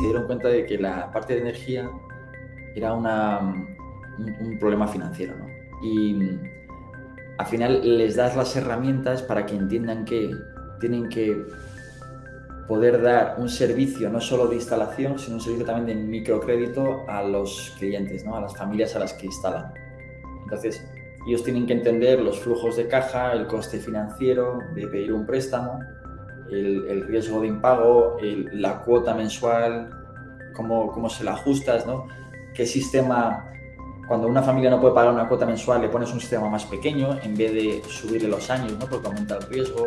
se dieron cuenta de que la parte de energía era una, un, problema financiero. ¿no? Y al final les das las herramientas para que entiendan que tienen que poder dar un servicio no solo de instalación, sino un servicio también de microcrédito a los clientes, ¿no? a las familias a las que instalan. Entonces, ellos tienen que entender los flujos de caja, el coste financiero de pedir un préstamo, el, riesgo de impago, la cuota mensual, cómo, cómo se la ajustas, ¿no? qué sistema, cuando una familia no puede pagar una cuota mensual, le pones un sistema más pequeño en vez de subirle los años, ¿no? porque aumenta el riesgo.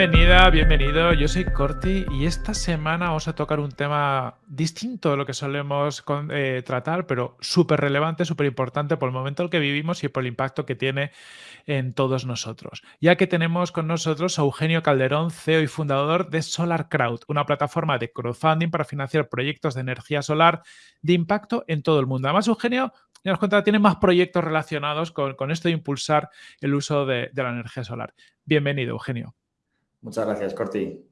Bienvenida, bienvenido. Yo soy Corti y esta semana vamos a tocar un tema distinto de lo que solemos eh, tratar, pero súper relevante, súper importante por el momento en el que vivimos y por el impacto que tiene en todos nosotros. Ya que tenemos con nosotros a Eugenio Calderón, CEO y fundador de Solar Crowd, una plataforma de crowdfunding para financiar proyectos de energía solar de impacto en todo el mundo. Además, Eugenio nos cuenta, tiene más proyectos relacionados con, esto de impulsar el uso de la energía solar. Bienvenido, Eugenio. Muchas gracias, Corti.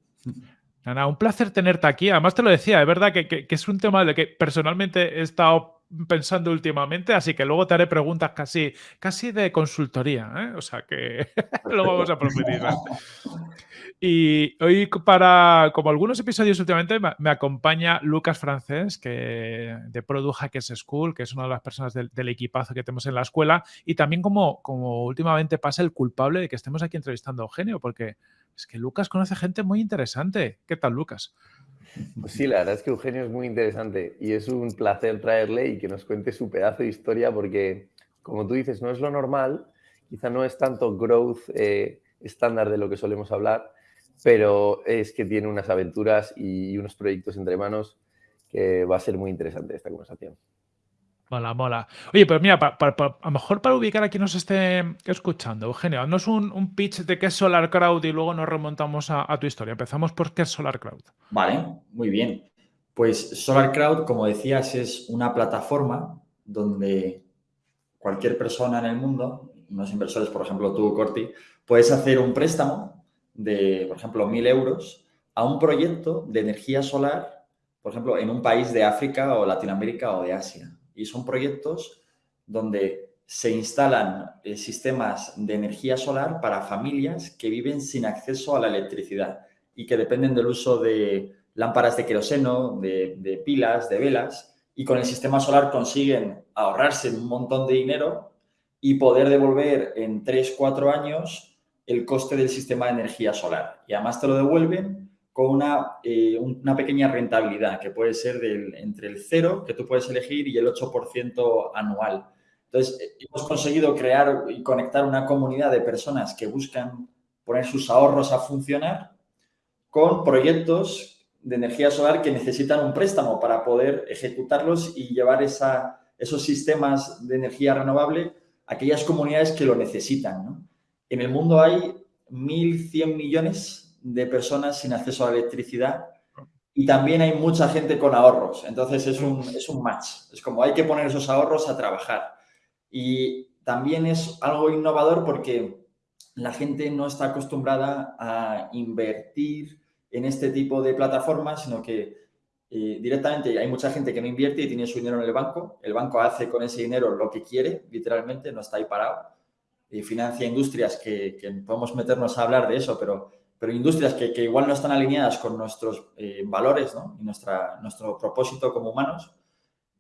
Nada, un placer tenerte aquí. Además te lo decía, es verdad que, es un tema de que personalmente he estado pensando últimamente, así que luego te haré preguntas casi, casi de consultoría, ¿eh? o sea que lo vamos a profundizar. Y hoy para, como algunos episodios últimamente, me, acompaña Lucas Francés, que, de Product Hackers School, que es una de las personas del, equipazo que tenemos en la escuela, y también como, como últimamente pasa el culpable de que estemos aquí entrevistando a Eugenio, porque es que Lucas conoce gente muy interesante. ¿Qué tal, Lucas? Pues sí, la verdad es que Eugenio es muy interesante y es un placer traerle y que nos cuente su pedazo de historia porque, como tú dices, no es lo normal, quizá no es tanto growth eh, estándar de lo que solemos hablar, pero es que tiene unas aventuras y unos proyectos entre manos que va a ser muy interesante esta conversación. Mola, mola. Oye, pues mira, a lo mejor para ubicar a quien nos esté escuchando, Eugenio, no es un, pitch de qué es Solar Crowd y luego nos remontamos a, tu historia. Empezamos por qué es Solar Crowd. Vale, muy bien. Pues Solar Crowd, como decías, es una plataforma donde cualquier persona en el mundo, unos inversores, por ejemplo tú, Corti, puedes hacer un préstamo de, por ejemplo, mil euros a un proyecto de energía solar, por ejemplo, en un país de África o Latinoamérica o de Asia y son proyectos donde se instalan eh, sistemas de energía solar para familias que viven sin acceso a la electricidad y que dependen del uso de lámparas de queroseno, de, pilas, de velas, y con el sistema solar consiguen ahorrarse un montón de dinero y poder devolver en 3-4 años el coste del sistema de energía solar. Y además te lo devuelven con una, eh, una pequeña rentabilidad que puede ser del, entre el cero que tú puedes elegir y el 8% anual. Entonces, eh, hemos conseguido crear y conectar una comunidad de personas que buscan poner sus ahorros a funcionar con proyectos de energía solar que necesitan un préstamo para poder ejecutarlos y llevar esa, esos sistemas de energía renovable a aquellas comunidades que lo necesitan. En el mundo hay 1.100 millones de personas sin acceso a electricidad y también hay mucha gente con ahorros. Entonces es un, es un match. Es como hay que poner esos ahorros a trabajar. Y también es algo innovador porque la gente no está acostumbrada a invertir en este tipo de plataformas, sino que eh, directamente hay mucha gente que no invierte y tiene su dinero en el banco. El banco hace con ese dinero lo que quiere, literalmente, no está ahí parado. Y financia industrias que podemos meternos a hablar de eso, pero pero industrias que, igual no están alineadas con nuestros eh, valores y nuestra, nuestro propósito como humanos.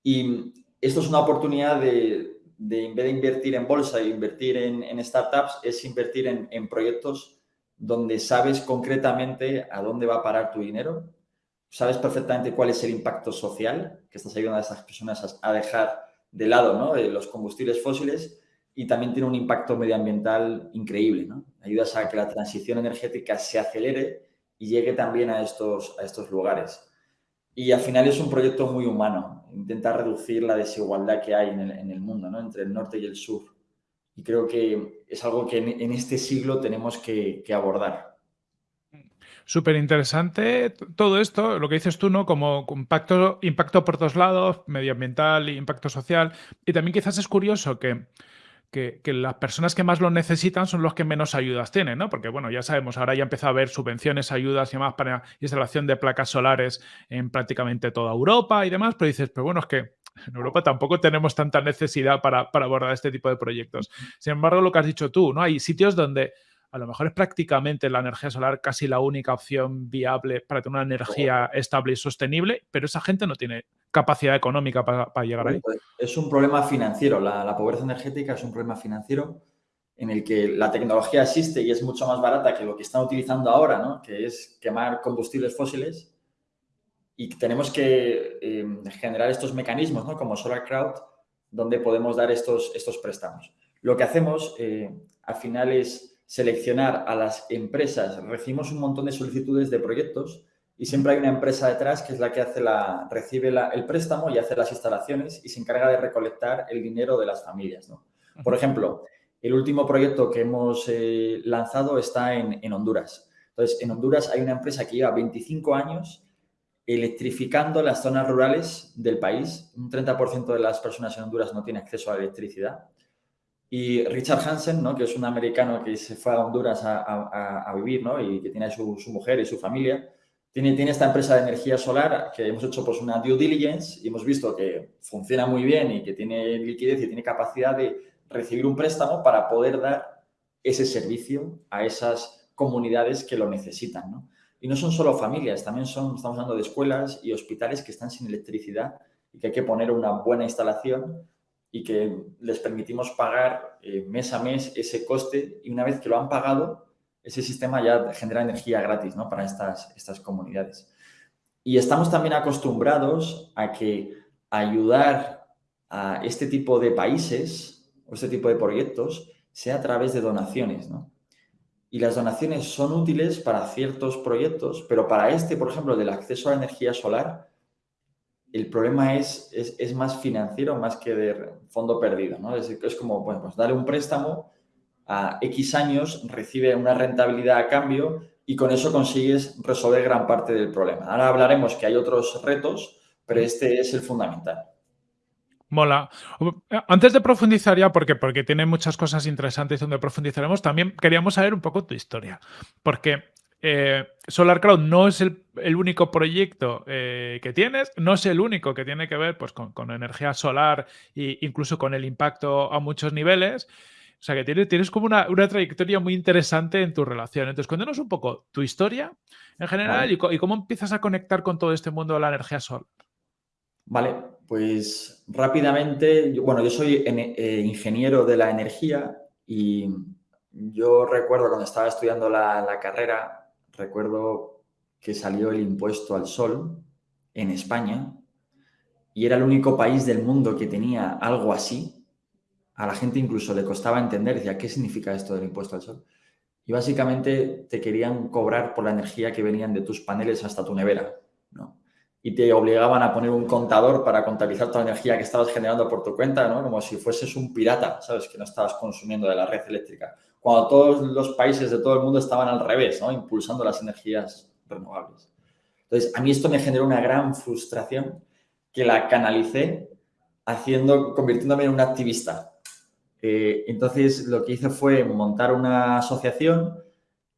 Y esto es una oportunidad de, en vez de invertir en bolsa e invertir en, startups, es invertir en, proyectos donde sabes concretamente a dónde va a parar tu dinero, sabes perfectamente cuál es el impacto social que estás ayudando a esas personas a, dejar de lado los combustibles fósiles y también tiene un impacto medioambiental increíble. ¿no? Ayudas a que la transición energética se acelere y llegue también a estos, a estos lugares. Y al final es un proyecto muy humano, intentar reducir la desigualdad que hay en el, en el mundo, ¿no? entre el norte y el sur. Y creo que es algo que en, este siglo tenemos que, que abordar. Súper interesante todo esto, lo que dices tú, ¿no? Como impacto, impacto por todos lados, medioambiental, impacto social. Y también quizás es curioso que, que, las personas que más lo necesitan son los que menos ayudas tienen, ¿no? Porque, bueno, ya sabemos, ahora ya empieza a haber subvenciones, ayudas y demás para instalación de placas solares en prácticamente toda Europa y demás, pero dices, pero bueno, es que en Europa tampoco tenemos tanta necesidad para, para abordar este tipo de proyectos. Sin embargo, lo que has dicho tú, ¿no? Hay sitios donde a lo mejor es prácticamente la energía solar casi la única opción viable para tener una energía estable y sostenible, pero esa gente no tiene capacidad económica para, llegar ahí. Es un problema financiero, la, pobreza energética es un problema financiero en el que la tecnología existe y es mucho más barata que lo que están utilizando ahora, ¿no? que es quemar combustibles fósiles y tenemos que eh, generar estos mecanismos, ¿no? como Solar Crowd, donde podemos dar estos, estos préstamos. Lo que hacemos eh, al final es seleccionar a las empresas. Recibimos un montón de solicitudes de proyectos y siempre hay una empresa detrás que es la que hace la, recibe el préstamo y hace las instalaciones y se encarga de recolectar el dinero de las familias. Por ejemplo, el último proyecto que hemos eh, lanzado está en, en, Honduras. Entonces, en Honduras hay una empresa que lleva 25 años electrificando las zonas rurales del país. Un 30% de las personas en Honduras no tiene acceso a la electricidad. Y Richard Hansen, ¿no? que es un americano que se fue a Honduras a, vivir ¿no? y que tiene su, su, mujer y su familia, tiene, tiene esta empresa de energía solar que hemos hecho pues, una due diligence y hemos visto que funciona muy bien y que tiene liquidez y tiene capacidad de recibir un préstamo para poder dar ese servicio a esas comunidades que lo necesitan. ¿no? Y no son solo familias, también son, estamos hablando de escuelas y hospitales que están sin electricidad y que hay que poner una buena instalación y que les permitimos pagar eh, mes a mes ese coste y una vez que lo han pagado, ese sistema ya genera energía gratis ¿no? para estas, estas comunidades. Y estamos también acostumbrados a que ayudar a este tipo de países o este tipo de proyectos sea a través de donaciones. ¿no? Y las donaciones son útiles para ciertos proyectos, pero para este, por ejemplo, del acceso a la energía solar, el problema es, es, más financiero más que de fondo perdido. ¿no? Es, es como, bueno, pues darle un préstamo a X años, recibe una rentabilidad a cambio y con eso consigues resolver gran parte del problema. Ahora hablaremos que hay otros retos, pero este es el fundamental. Mola. Antes de profundizar ya, porque, porque tiene muchas cosas interesantes donde profundizaremos, también queríamos saber un poco tu historia. Porque eh, Solar Cloud no es el, único proyecto eh, que tienes, no es el único que tiene que ver pues, con, energía solar e incluso con el impacto a muchos niveles. O sea que tienes, tienes como una, trayectoria muy interesante en tu relación. Entonces, cuéntanos un poco tu historia en general y, cómo empiezas a conectar con todo este mundo de la energía solar. Vale, pues rápidamente, bueno, yo soy eh, ingeniero de la energía y yo recuerdo cuando estaba estudiando la carrera, recuerdo que salió el impuesto al sol en España y era el único país del mundo que tenía algo así. A la gente incluso le costaba entender, decía, ¿qué significa esto del impuesto al sol? Y básicamente te querían cobrar por la energía que venían de tus paneles hasta tu nevera, ¿no? Y te obligaban a poner un contador para contabilizar toda la energía que estabas generando por tu cuenta, ¿no? Como si fueses un pirata, ¿sabes? Que no estabas consumiendo de la red eléctrica cuando todos los países de todo el mundo estaban al revés, ¿no? impulsando las energías renovables. Entonces, a mí esto me generó una gran frustración que la canalicé haciendo, convirtiéndome en un activista. Eh, entonces, lo que hice fue montar una asociación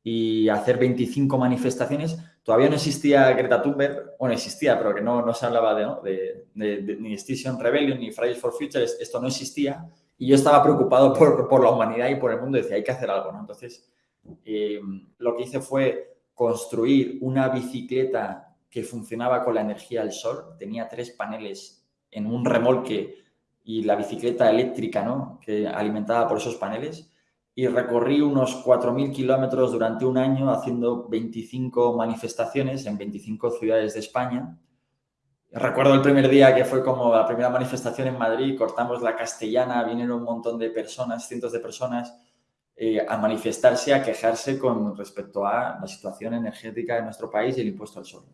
y hacer 25 manifestaciones. Todavía no existía Greta Thunberg, bueno, existía, pero que no, no se hablaba de, de, ni Extinction Rebellion ni Fridays for Future, esto no existía. Y yo estaba preocupado por, la humanidad y por el mundo decía, hay que hacer algo, ¿no? Entonces, eh, lo que hice fue construir una bicicleta que funcionaba con la energía del sol. Tenía tres paneles en un remolque y la bicicleta eléctrica, ¿no? Que alimentaba por esos paneles. Y recorrí unos 4.000 kilómetros durante un año haciendo 25 manifestaciones en 25 ciudades de España Recuerdo el primer día que fue como la primera manifestación en Madrid, cortamos la castellana, vinieron un montón de personas, cientos de personas, eh, a manifestarse, a quejarse con respecto a la situación energética de nuestro país y el impuesto al sol.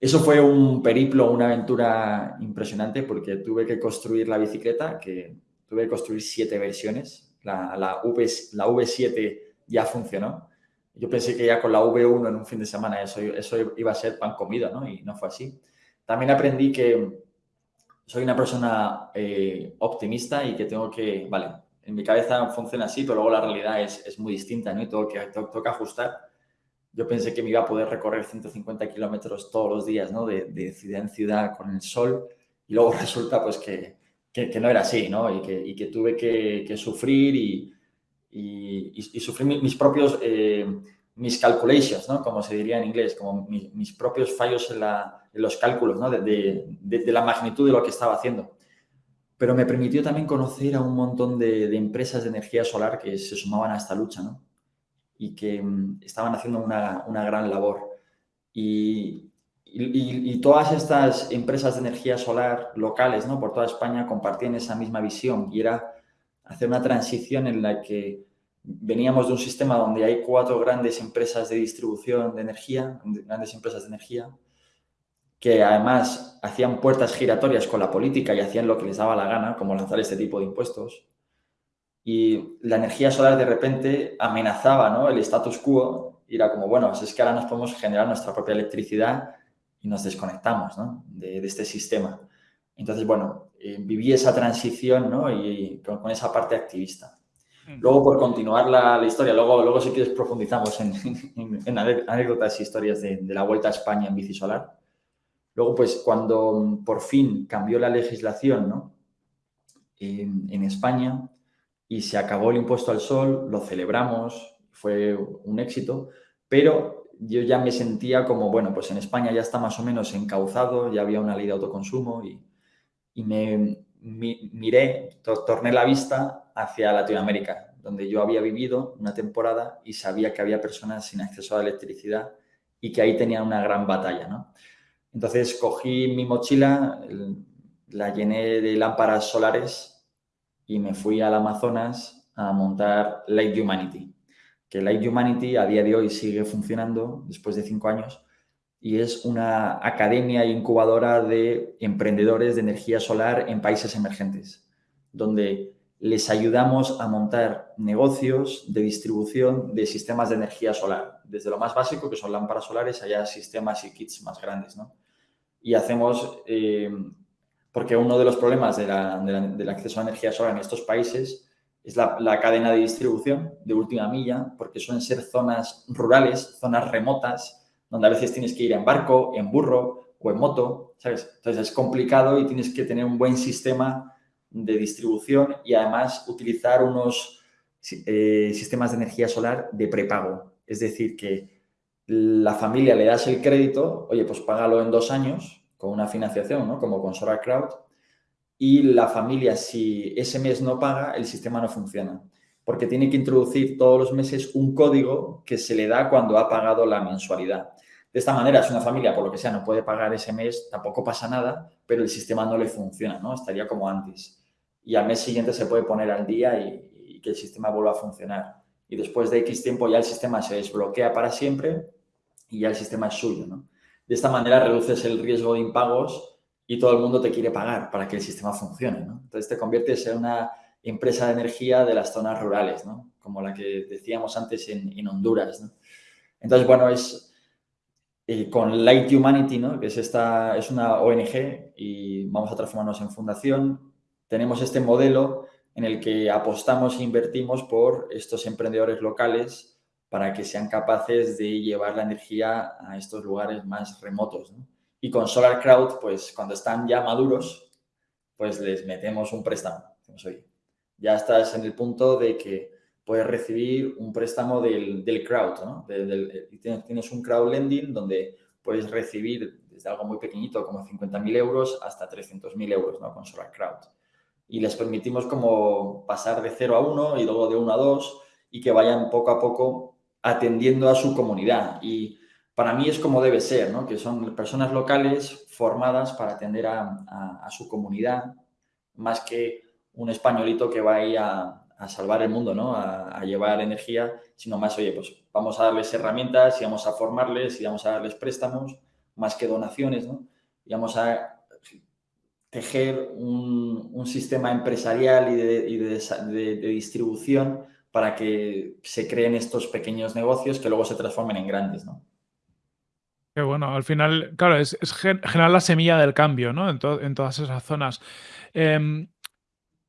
Eso fue un periplo, una aventura impresionante porque tuve que construir la bicicleta, que tuve que construir siete versiones. La, la, v, la V7 ya funcionó Yo pensé que ya con la V1 en un fin de semana eso, eso iba a ser pan comido, ¿no? Y no fue así. También aprendí que soy una persona eh, optimista y que tengo que, vale, en mi cabeza funciona así, pero luego la realidad es, es muy distinta, ¿no? Y tengo que, tengo, que ajustar. Yo pensé que me iba a poder recorrer 150 kilómetros todos los días, ¿no? De, de, ciudad en ciudad con el sol y luego resulta pues que, que, no era así, ¿no? Y que, y que tuve que, sufrir y, y, sufrir mis propios, eh, mis calculations, ¿no? Como se diría en inglés, como mis, propios fallos en, la, los cálculos, ¿no? De, de, la magnitud de lo que estaba haciendo. Pero me permitió también conocer a un montón de, empresas de energía solar que se sumaban a esta lucha, ¿no? Y que mm, estaban haciendo una, una gran labor. Y, y, todas estas empresas de energía solar locales, ¿no? Por toda España compartían esa misma visión y era hacer una transición en la que veníamos de un sistema donde hay cuatro grandes empresas de distribución de energía, grandes empresas de energía, que además hacían puertas giratorias con la política y hacían lo que les daba la gana, como lanzar este tipo de impuestos. Y la energía solar de repente amenazaba ¿no? el status quo y era como, bueno, es que ahora nos podemos generar nuestra propia electricidad y nos desconectamos ¿no? de, este sistema. Entonces, bueno, eh, viví esa transición ¿no? y con, esa parte activista. Mm. Luego, por continuar la, la, historia, luego, luego si quieres profundizamos en, en, anécdotas y historias de, de, la Vuelta a España en bici solar. Luego, pues cuando por fin cambió la legislación ¿no? en, España y se acabó el impuesto al sol, lo celebramos, fue un éxito, pero yo ya me sentía como, bueno, pues en España ya está más o menos encauzado, ya había una ley de autoconsumo y, me, miré, torné la vista hacia Latinoamérica, donde yo había vivido una temporada y sabía que había personas sin acceso a la electricidad y que ahí tenían una gran batalla, ¿no? Entonces cogí mi mochila, la llené de lámparas solares y me fui al Amazonas a montar Light Humanity que Light Humanity a día de hoy sigue funcionando después de cinco años y es una academia incubadora de emprendedores de energía solar en países emergentes, donde les ayudamos a montar negocios de distribución de sistemas de energía solar, desde lo más básico, que son lámparas solares, allá sistemas y kits más grandes. ¿no? Y hacemos, eh, porque uno de los problemas del acceso a energía solar en estos países es la, cadena de distribución de última milla, porque suelen ser zonas rurales, zonas remotas, donde a veces tienes que ir en barco, en burro o en moto, ¿sabes? Entonces es complicado y tienes que tener un buen sistema de distribución y además utilizar unos eh, sistemas de energía solar de prepago. Es decir, que la familia le das el crédito, oye, pues págalo en dos años con una financiación, ¿no? Como con Solar Crowd, y la familia, si ese mes no paga, el sistema no funciona. Porque tiene que introducir todos los meses un código que se le da cuando ha pagado la mensualidad. De esta manera, si una familia, por lo que sea, no puede pagar ese mes, tampoco pasa nada, pero el sistema no le funciona, ¿no? Estaría como antes. Y al mes siguiente se puede poner al día y, que el sistema vuelva a funcionar. Y después de X tiempo ya el sistema se desbloquea para siempre y ya el sistema es suyo. De esta manera reduces el riesgo de impagos y todo el mundo te quiere pagar para que el sistema funcione. Entonces te conviertes en una empresa de energía de las zonas rurales, como la que decíamos antes en, Honduras. Entonces, bueno, es eh, con Light Humanity, que es, esta, es una ONG y vamos a transformarnos en fundación, tenemos este modelo en el que apostamos e invertimos por estos emprendedores locales para que sean capaces de llevar la energía a estos lugares más remotos. Y con Solar Crowd, pues cuando están ya maduros, pues les metemos un préstamo. ya estás en el punto de que puedes recibir un préstamo del, del crowd, ¿no? tienes un crowd lending donde puedes recibir desde algo muy pequeñito como 50.000 euros hasta 300.000 euros ¿no? con Solar Crowd. Y les permitimos como pasar de 0 a 1 y luego de 1 a 2 y que vayan poco a poco atendiendo a su comunidad. Y para mí es como debe ser, ¿no? que son personas locales formadas para atender a, su comunidad, más que un españolito que va ahí a, salvar el mundo, ¿no? A, llevar energía, sino más, oye, pues vamos a darles herramientas y vamos a formarles y vamos a darles préstamos, más que donaciones, ¿no? y vamos a tejer un, sistema empresarial y, de distribución para que se creen estos pequeños negocios que luego se transformen en grandes, ¿no? Qué bueno, al final, claro, es, generar la semilla del cambio, ¿no? En, todas esas zonas. Em,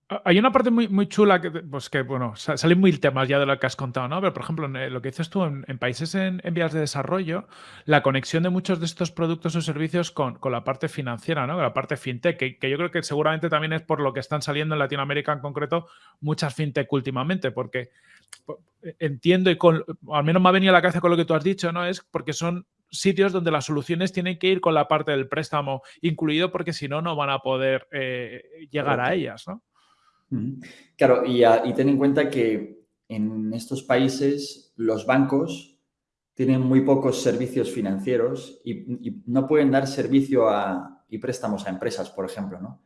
hay una parte muy, muy chula que, pues que, bueno, salen mil temas ya de lo que has contado, ¿no? Pero, por ejemplo, lo que dices tú, en, países en, vías de desarrollo, la conexión de muchos de estos productos o servicios con, la parte financiera, ¿no? Con la parte fintech, que, que, yo creo que seguramente también es por lo que están saliendo en Latinoamérica en concreto muchas fintech últimamente, porque entiendo y con, al menos me ha venido a la cabeza con lo que tú has dicho, ¿no? Es porque son sitios donde las soluciones tienen que ir con la parte del préstamo incluido porque si no, no van a poder eh, llegar a ellas, ¿no? Claro, y, ten en cuenta que en estos países los bancos tienen muy pocos servicios financieros y, no pueden dar servicio y préstamos a empresas, por ejemplo, ¿no?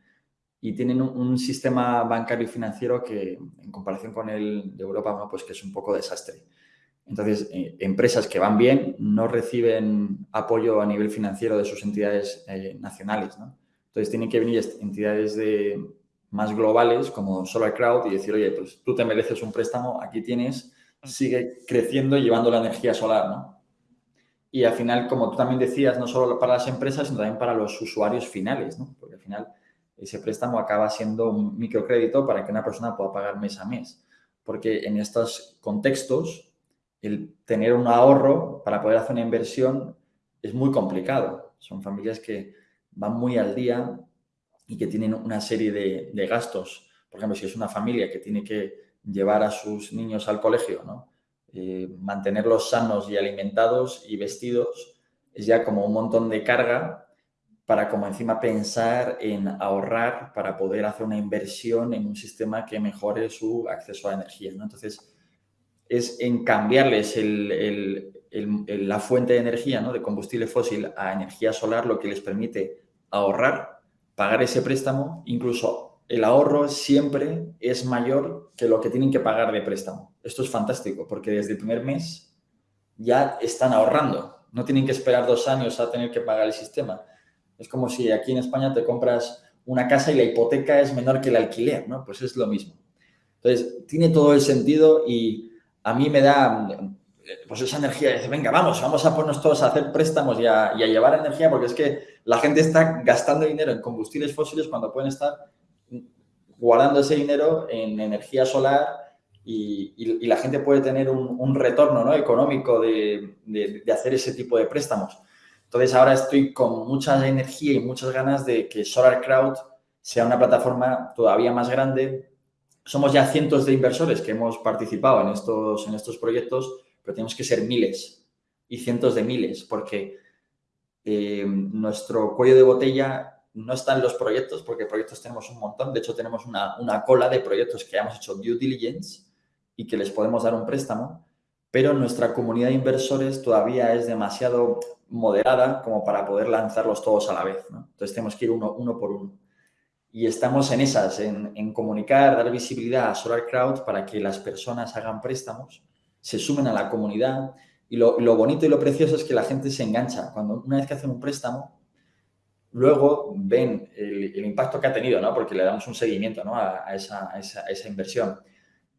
Y tienen un, sistema bancario y financiero que, en comparación con el de Europa, pues que es un poco desastre. Entonces, eh, empresas que van bien no reciben apoyo a nivel financiero de sus entidades eh, nacionales, ¿no? Entonces, tienen que venir entidades de, más globales como Solar Crowd y decir, oye, pues tú te mereces un préstamo, aquí tienes, sigue creciendo y llevando la energía solar, ¿no? Y al final, como tú también decías, no solo para las empresas, sino también para los usuarios finales, ¿no? Porque al final ese préstamo acaba siendo un microcrédito para que una persona pueda pagar mes a mes. Porque en estos contextos el tener un ahorro para poder hacer una inversión es muy complicado. Son familias que van muy al día y que tienen una serie de, gastos. Por ejemplo, si es una familia que tiene que llevar a sus niños al colegio, ¿no? Eh, mantenerlos sanos y alimentados y vestidos, es ya como un montón de carga para como encima pensar en ahorrar para poder hacer una inversión en un sistema que mejore su acceso a energía. Entonces, es en cambiarles la fuente de energía, ¿no? de combustible fósil a energía solar, lo que les permite ahorrar, pagar ese préstamo, incluso el ahorro siempre es mayor que lo que tienen que pagar de préstamo. Esto es fantástico, porque desde el primer mes ya están ahorrando, no tienen que esperar dos años a tener que pagar el sistema. Es como si aquí en España te compras una casa y la hipoteca es menor que el alquiler, ¿no? Pues es lo mismo. Entonces, tiene todo el sentido y a mí me da pues esa energía, dice, venga, vamos, vamos a ponernos todos a hacer préstamos y a, llevar energía, porque es que la gente está gastando dinero en combustibles fósiles cuando pueden estar guardando ese dinero en energía solar y, la gente puede tener un, retorno ¿no? económico de, de, hacer ese tipo de préstamos. Entonces ahora estoy con mucha energía y muchas ganas de que Solar Crowd sea una plataforma todavía más grande, somos ya cientos de inversores que hemos participado en estos, en estos proyectos, pero tenemos que ser miles y cientos de miles, porque eh, nuestro cuello de botella no está en los proyectos, porque proyectos tenemos un montón. De hecho, tenemos una, una cola de proyectos que hemos hecho due diligence y que les podemos dar un préstamo, pero nuestra comunidad de inversores todavía es demasiado moderada como para poder lanzarlos todos a la vez. Entonces, tenemos que ir uno, uno por uno. Y estamos en esas, en, comunicar, dar visibilidad a Solar Crowd para que las personas hagan préstamos, se sumen a la comunidad. Y lo, bonito y lo precioso es que la gente se engancha. Cuando una vez que hacen un préstamo, luego ven el, impacto que ha tenido, ¿no? Porque le damos un seguimiento ¿no? a, esa, esa, inversión.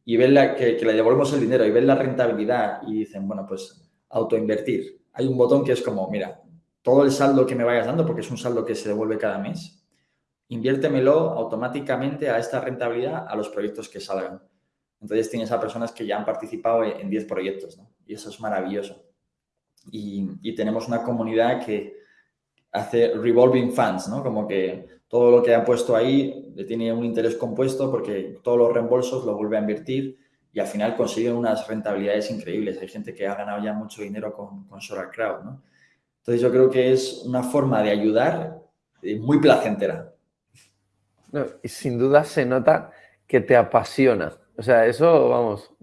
Y ven la, que, que, le devolvemos el dinero y ven la rentabilidad y dicen, bueno, pues autoinvertir. Hay un botón que es como, mira, todo el saldo que me vayas dando, porque es un saldo que se devuelve cada mes, inviértemelo automáticamente a esta rentabilidad a los proyectos que salgan. Entonces tienes a personas que ya han participado en 10 proyectos, ¿no? Y eso es maravilloso. Y, tenemos una comunidad que hace revolving funds, ¿no? Como que todo lo que ha puesto ahí tiene un interés compuesto porque todos los reembolsos lo vuelve a invertir y al final consiguen unas rentabilidades increíbles. Hay gente que ha ganado ya mucho dinero con, con Solar Crowd, ¿no? Entonces yo creo que es una forma de ayudar eh, muy placentera y sin duda se nota que te apasiona. O sea, eso, vamos,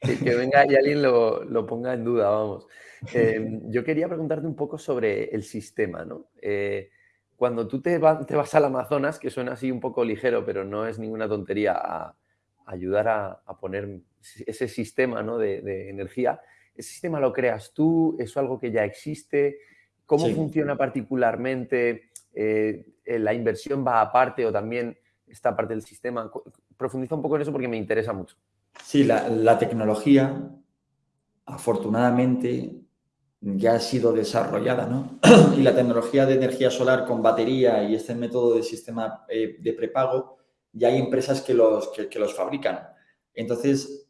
que, venga y alguien lo, ponga en duda, vamos. Em, yo quería preguntarte un poco sobre el sistema, ¿no? Eh, cuando tú te, te, vas al Amazonas, que suena así un poco ligero, pero no es ninguna tontería, a, ayudar a, poner ese sistema ¿no? de, energía, ¿ese sistema lo creas tú? ¿Es algo que ya existe? ¿Cómo funciona particularmente? Eh, eh, la inversión va aparte o también esta parte del sistema. Profundiza un poco en eso porque me interesa mucho. Sí, la, tecnología, afortunadamente, ya ha sido desarrollada, ¿no? y la tecnología de energía solar con batería y este método de sistema eh, de prepago, ya hay empresas que los, que los fabrican. Entonces,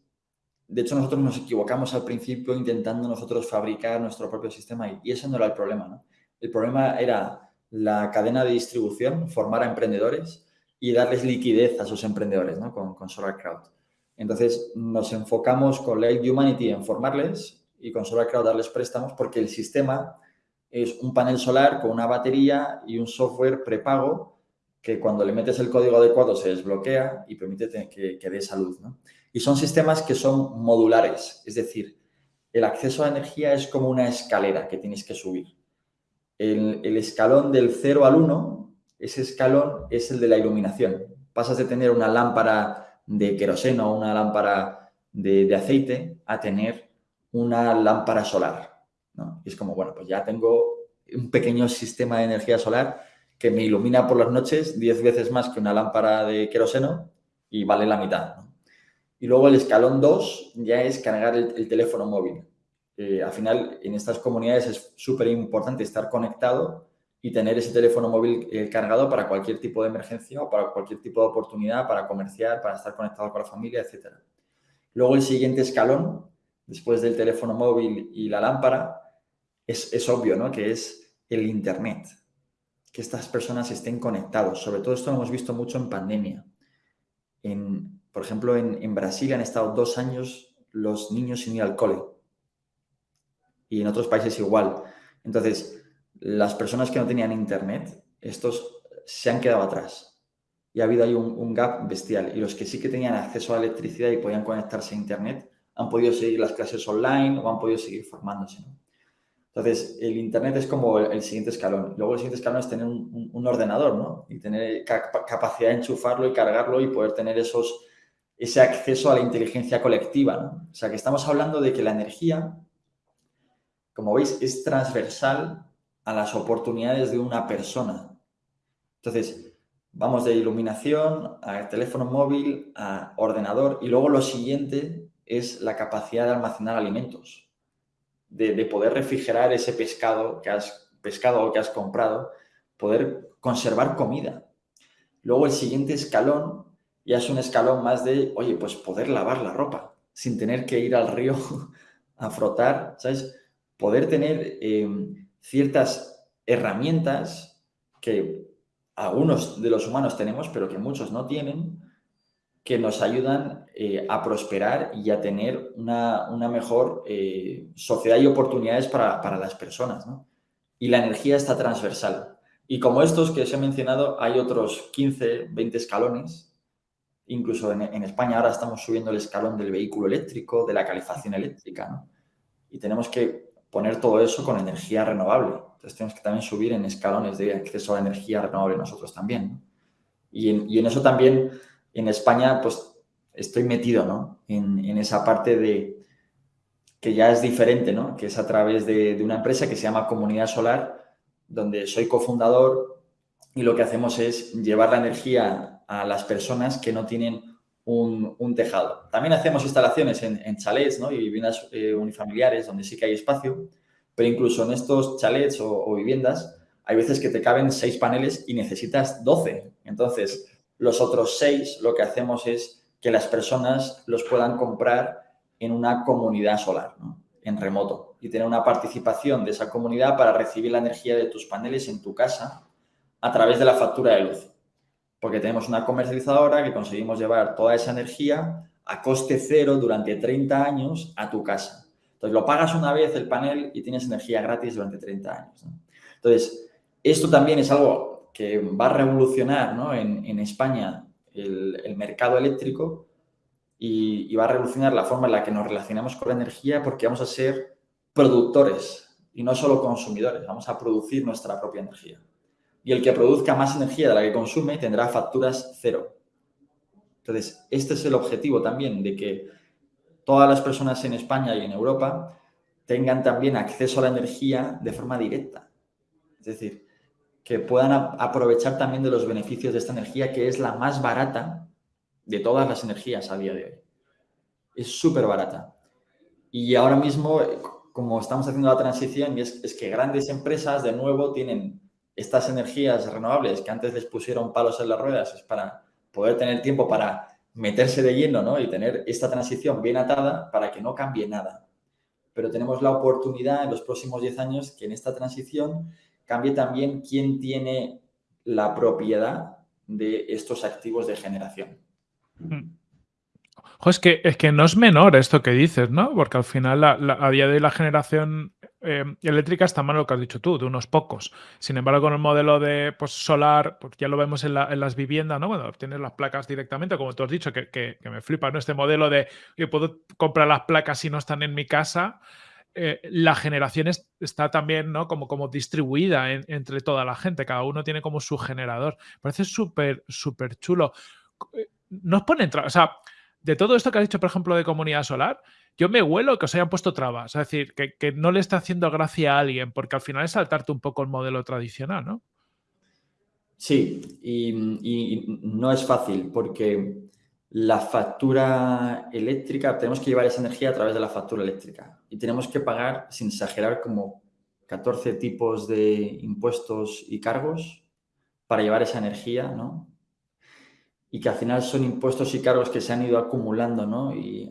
de hecho, nosotros nos equivocamos al principio intentando nosotros fabricar nuestro propio sistema y, ese no era el problema. ¿no? El problema era la cadena de distribución, formar a emprendedores y darles liquidez a esos emprendedores ¿no? con, con Solar. Entonces, nos enfocamos con Light Humanity en formarles y con Solar Crowd darles préstamos porque el sistema es un panel solar con una batería y un software prepago que cuando le metes el código adecuado se desbloquea y permite que, que dé salud. ¿no? Y son sistemas que son modulares, es decir, el acceso a energía es como una escalera que tienes que subir. El, escalón del 0 al 1, ese escalón es el de la iluminación. Pasas de tener una lámpara de queroseno o una lámpara de, aceite a tener una lámpara solar. Es como, bueno, pues ya tengo un pequeño sistema de energía solar que me ilumina por las noches 10 veces más que una lámpara de queroseno y vale la mitad. Y luego el escalón 2 ya es cargar el, teléfono móvil. Eh, al final, en estas comunidades es súper importante estar conectado y tener ese teléfono móvil eh, cargado para cualquier tipo de emergencia o para cualquier tipo de oportunidad, para comerciar, para estar conectado con la familia, etc. Luego el siguiente escalón, después del teléfono móvil y la lámpara, es, es obvio, ¿no? Que es el Internet. Que estas personas estén conectados. Sobre todo esto lo hemos visto mucho en pandemia. En, por ejemplo, en, Brasil han estado dos años los niños sin ir al cole. Y en otros países igual. Entonces, las personas que no tenían internet, estos se han quedado atrás. Y ha habido ahí un, gap bestial. Y los que sí que tenían acceso a electricidad y podían conectarse a internet, han podido seguir las clases online o han podido seguir formándose. Entonces, el Internet es como el, siguiente escalón. Luego el siguiente escalón es tener un, un ordenador, ¿no? Y tener capacidad de enchufarlo y cargarlo y poder tener esos ese acceso a la inteligencia colectiva. O sea, que estamos hablando de que la energía, como veis, es transversal a las oportunidades de una persona. Entonces, vamos de iluminación a teléfono móvil, a ordenador y luego lo siguiente es la capacidad de almacenar alimentos, de, de poder refrigerar ese pescado que has pescado o que has comprado, poder conservar comida. Luego el siguiente escalón ya es un escalón más de, oye, pues poder lavar la ropa sin tener que ir al río a frotar, ¿sabes? Poder tener em, ciertas herramientas que algunos de los humanos tenemos, pero que muchos no tienen, que nos ayudan eh, a prosperar y a tener una, mejor eh, sociedad y oportunidades para, para las personas, ¿no? Y la energía está transversal. Y como estos que os he mencionado, hay otros 15, 20 escalones Incluso en, España ahora estamos subiendo el escalón del vehículo eléctrico, de la calefacción eléctrica, ¿no? Y tenemos que poner todo eso con energía renovable. Entonces tenemos que también subir en escalones de acceso a energía renovable nosotros también. Y, en, eso también en España pues estoy metido ¿no? en, esa parte de que ya es diferente, ¿no? que es a través de, de una empresa que se llama Comunidad Solar, donde soy cofundador y lo que hacemos es llevar la energía a las personas que no tienen un, tejado. También hacemos instalaciones en, chalets ¿no? y viviendas eh, unifamiliares donde sí que hay espacio, pero incluso en estos chalets o, viviendas hay veces que te caben seis paneles y necesitas 12. Entonces, los otros seis lo que hacemos es que las personas los puedan comprar en una comunidad solar, en remoto, y tener una participación de esa comunidad para recibir la energía de tus paneles en tu casa a través de la factura de luz porque tenemos una comercializadora que conseguimos llevar toda esa energía a coste cero durante 30 años a tu casa. Entonces, lo pagas una vez el panel y tienes energía gratis durante 30 años. Entonces, esto también es algo que va a revolucionar ¿no? en, España el, mercado eléctrico y, y va a revolucionar la forma en la que nos relacionamos con la energía porque vamos a ser productores y no solo consumidores, vamos a producir nuestra propia energía y el que produzca más energía de la que consume tendrá facturas cero. Entonces, este es el objetivo también, de que todas las personas en España y en Europa tengan también acceso a la energía de forma directa. Es decir, que puedan aprovechar también de los beneficios de esta energía, que es la más barata de todas las energías a día de hoy. es súper barata. Y ahora mismo, como estamos haciendo la transición, es, es que grandes empresas de nuevo tienen estas energías renovables que antes les pusieron palos en las ruedas, es para poder tener tiempo para meterse de lleno ¿no? y tener esta transición bien atada para que no cambie nada. Pero tenemos la oportunidad en los próximos 10 años que en esta transición cambie también quién tiene la propiedad de estos activos de generación. Es, que, es que no es menor esto que dices, ¿no? Porque al final a día de hoy la generación eh, eléctrica está mal lo que has dicho tú, de unos pocos. Sin embargo, con el modelo de pues, solar, pues ya lo vemos en, las viviendas, ¿no? Bueno, tienes las placas directamente, como tú has dicho, que, me flipa, ¿no? Este modelo de que puedo comprar las placas si no están en mi casa. Eh, la generación está también ¿no? como, como distribuida entre toda la gente, cada uno tiene como su generador. Parece súper, súper chulo. Eh, nos pone, o sea, de todo esto que has dicho, por ejemplo, de comunidad solar, yo me huelo que os hayan puesto trabas, es decir, que, no le está haciendo gracia a alguien, porque al final es saltarte un poco el modelo tradicional, ¿no? Sí, y, no es fácil porque la factura eléctrica, tenemos que llevar esa energía a través de la factura eléctrica y tenemos que pagar, sin exagerar, como 14 tipos de impuestos y cargos para llevar esa energía, ¿no? Y que al final son impuestos y cargos que se han ido acumulando, ¿no? Y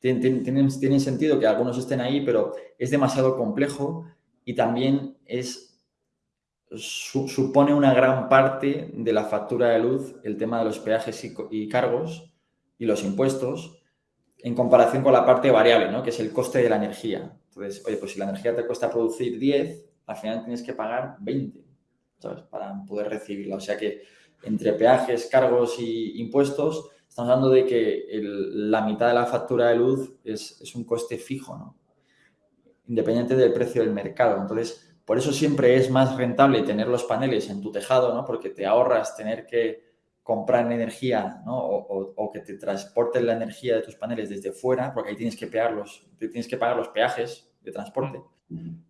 tienen, sentido que algunos estén ahí, pero es demasiado complejo y también es, supone una gran parte de la factura de luz el tema de los peajes y, cargos y los impuestos en comparación con la parte variable, ¿no? que es el coste de la energía. Entonces, oye, pues si la energía te cuesta producir 10, al final tienes que pagar 20, ¿sabes? Para poder recibirla. O sea que entre peajes, cargos y impuestos estamos hablando de que la mitad de la factura de luz es, un coste fijo, ¿no? independiente del precio del mercado. Entonces, por eso siempre es más rentable tener los paneles en tu tejado, ¿no? porque te ahorras tener que comprar energía ¿no? o, que te transporten la energía de tus paneles desde fuera, porque ahí tienes que, pegarlos, tienes que pagar los peajes de transporte.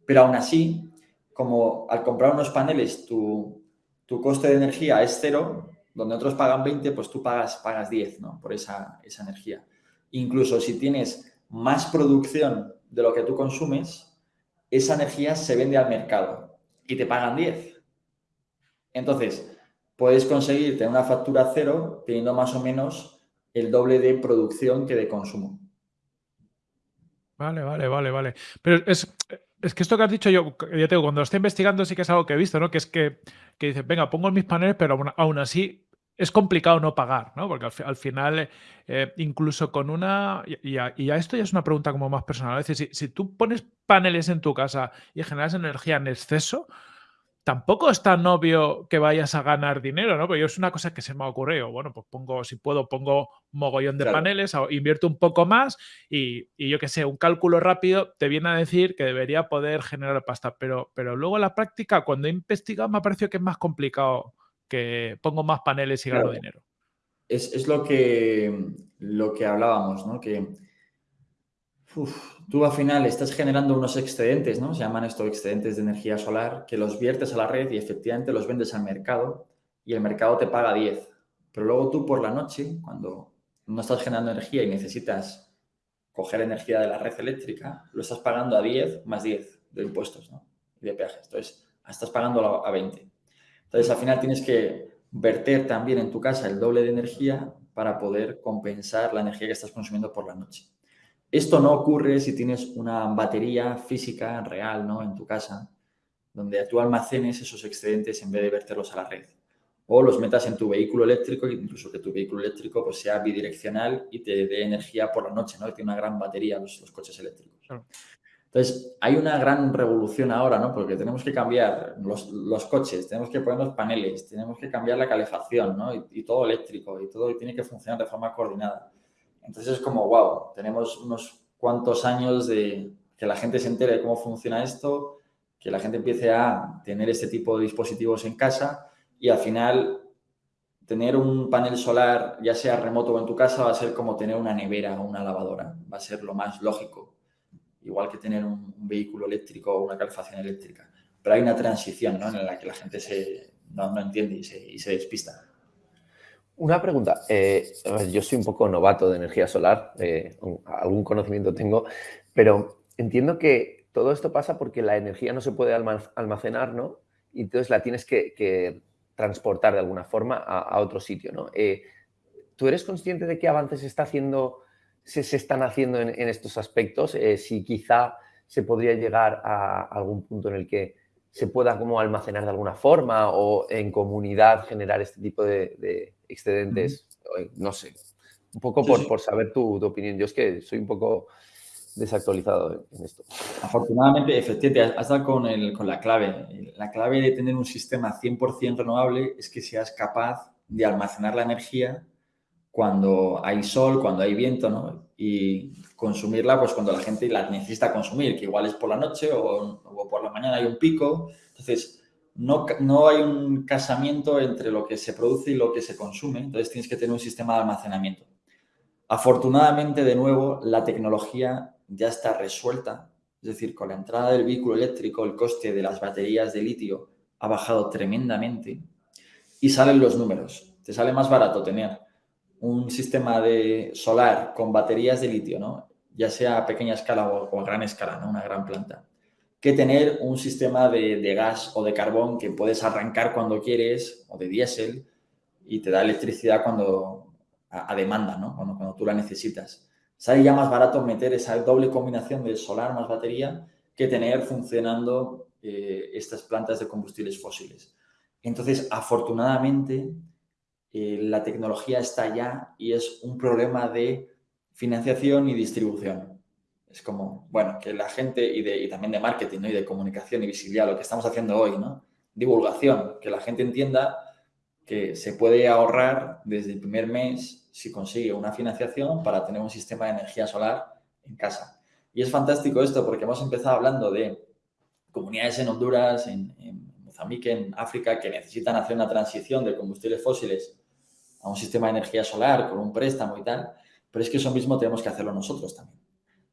Pero aún así, como al comprar unos paneles tu, tu coste de energía es cero, donde otros pagan 20, pues tú pagas, pagas 10 ¿no? por esa, esa energía. Incluso si tienes más producción de lo que tú consumes, esa energía se vende al mercado y te pagan 10. Entonces, puedes conseguir tener una factura cero teniendo más o menos el doble de producción que de consumo. Vale, vale, vale, vale. Pero es, es que esto que has dicho yo, ya tengo, cuando lo estoy investigando sí que es algo que he visto, ¿no? Que es que, que dices, venga, pongo mis paneles, pero aún así es complicado no pagar, ¿no? Porque al, final, eh, incluso con una. Y a, esto ya es una pregunta como más personal. Es decir, si, tú pones paneles en tu casa y generas energía en exceso, tampoco es tan obvio que vayas a ganar dinero, ¿no? Pero yo es una cosa que se me ha ocurrido. Bueno, pues pongo, si puedo, pongo mogollón de paneles, invierto un poco más y, yo qué sé, un cálculo rápido te viene a decir que debería poder generar pasta. Pero, pero luego en la práctica, cuando he investigado, me ha parecido que es más complicado que pongo más paneles y gano dinero. Es, lo, que, lo que hablábamos, ¿no? Que tú al final estás generando unos excedentes, ¿no? Se llaman estos excedentes de energía solar, que los viertes a la red y efectivamente los vendes al mercado y el mercado te paga 10. Pero luego tú por la noche, cuando no estás generando energía y necesitas coger energía de la red eléctrica, lo estás pagando a 10 más 10 de impuestos, ¿no? De peajes. Entonces, estás pagando a 20. Entonces, al final tienes que verter también en tu casa el doble de energía para poder compensar la energía que estás consumiendo por la noche. Esto no ocurre si tienes una batería física real ¿no? en tu casa, donde tú almacenes esos excedentes en vez de verterlos a la red. O los metas en tu vehículo eléctrico, incluso que tu vehículo eléctrico pues, sea bidireccional y te dé energía por la noche, ¿no? tiene una gran batería los, los coches eléctricos. Entonces, hay una gran revolución ahora, ¿no? Porque tenemos que cambiar los, coches, tenemos que poner los paneles, tenemos que cambiar la calefacción, ¿no? Y, todo eléctrico y todo tiene que funcionar de forma coordinada. Entonces es como, wow, tenemos unos cuantos años de que la gente se entere de cómo funciona esto, que la gente empiece a tener este tipo de dispositivos en casa y al final tener un panel solar, ya sea remoto o en tu casa, va a ser como tener una nevera o una lavadora. Va a ser lo más lógico igual que tener un, vehículo eléctrico o una calefacción eléctrica. Pero hay una transición ¿no? en la que la gente se, no, entiende y se, despista. Una pregunta. Eh, yo soy un poco novato de energía solar, eh, algún conocimiento tengo, pero entiendo que todo esto pasa porque la energía no se puede almacenar, ¿no? Y entonces la tienes que, transportar de alguna forma a, otro sitio, ¿no? Eh, ¿Tú eres consciente de qué avances está haciendo, se, están haciendo en, estos aspectos? si quizá se podría llegar a algún punto en el que se pueda como almacenar de alguna forma o en comunidad generar este tipo de, excedentes, no sé, un poco por, saber tu, opinión. Yo es que soy un poco desactualizado en esto. Afortunadamente, efectivamente, has dado con, el, con la clave. La clave de tener un sistema 100% renovable es que seas capaz de almacenar la energía cuando hay sol, cuando hay viento, ¿no? Y consumirla pues cuando la gente la necesita consumir, que igual es por la noche o, por la mañana hay un pico. Entonces, no, no, hay un casamiento entre lo que se produce y lo que se consume. Entonces, tienes que tener un sistema de almacenamiento. Afortunadamente, de nuevo, la tecnología ya está resuelta. Es decir, con la entrada del vehículo eléctrico, el coste de las baterías de litio ha bajado tremendamente y salen los números. Te sale más barato tener un sistema de solar con baterías de litio, ¿no? ya sea a pequeña escala o, a gran escala, ¿no? una gran planta, que tener un sistema de, gas o de carbón que puedes arrancar cuando quieres o de diésel y te da electricidad cuando a, demanda, ¿no? cuando, cuando tú la necesitas. Sale ya más barato meter esa doble combinación de solar más batería que tener funcionando eh, estas plantas de combustibles fósiles. Entonces, afortunadamente, eh, la tecnología está ya y es un problema de financiación y distribución. Es como, bueno, que la gente y, de, también de marketing y de comunicación y visibilidad, lo que estamos haciendo hoy, ¿no? Divulgación, que la gente entienda que se puede ahorrar desde el primer mes si consigue una financiación para tener un sistema de energía solar en casa. Y es fantástico esto porque hemos empezado hablando de comunidades en Honduras, en, en Mozambique, en África, que necesitan hacer una transición de combustibles fósiles a un sistema de energía solar con un préstamo y tal, pero es que eso mismo tenemos que hacerlo nosotros también.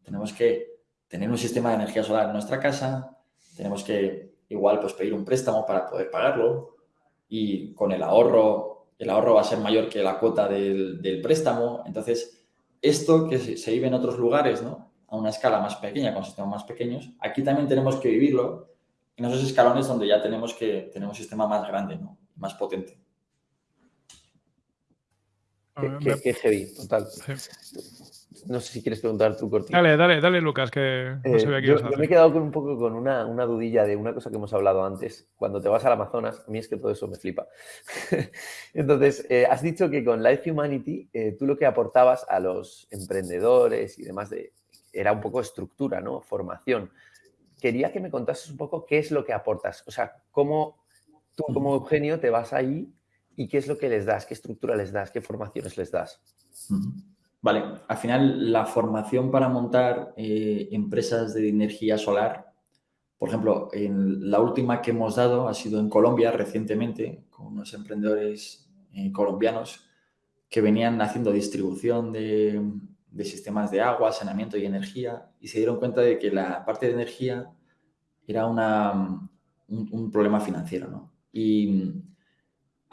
Tenemos que tener un sistema de energía solar en nuestra casa, tenemos que igual pues pedir un préstamo para poder pagarlo y con el ahorro, el ahorro va a ser mayor que la cuota del, préstamo. Entonces, esto que se, vive en otros lugares, ¿no? A una escala más pequeña, con sistemas más pequeños, aquí también tenemos que vivirlo en esos escalones donde ya tenemos que tener un sistema más grande, ¿no? Más potente. Qué, heavy, total. No sé si quieres preguntar tú, Corti. Dale, dale, dale, Lucas, que no eh, yo, me he quedado con un poco con una, una, dudilla de una cosa que hemos hablado antes. Cuando te vas al Amazonas, a mí es que todo eso me flipa. Entonces, eh, has dicho que con Life Humanity eh, tú lo que aportabas a los emprendedores y demás de, era un poco estructura, ¿no? Formación. Quería que me contases un poco qué es lo que aportas. O sea, cómo tú como Eugenio te vas ahí ¿Y qué es lo que les das? ¿Qué estructura les das? ¿Qué formaciones les das? Vale, al final la formación para montar eh, empresas de energía solar, por ejemplo, en la última que hemos dado ha sido en Colombia recientemente, con unos emprendedores eh, colombianos que venían haciendo distribución de, sistemas de agua, saneamiento y energía y se dieron cuenta de que la parte de energía era una, un, un problema financiero, ¿no? Y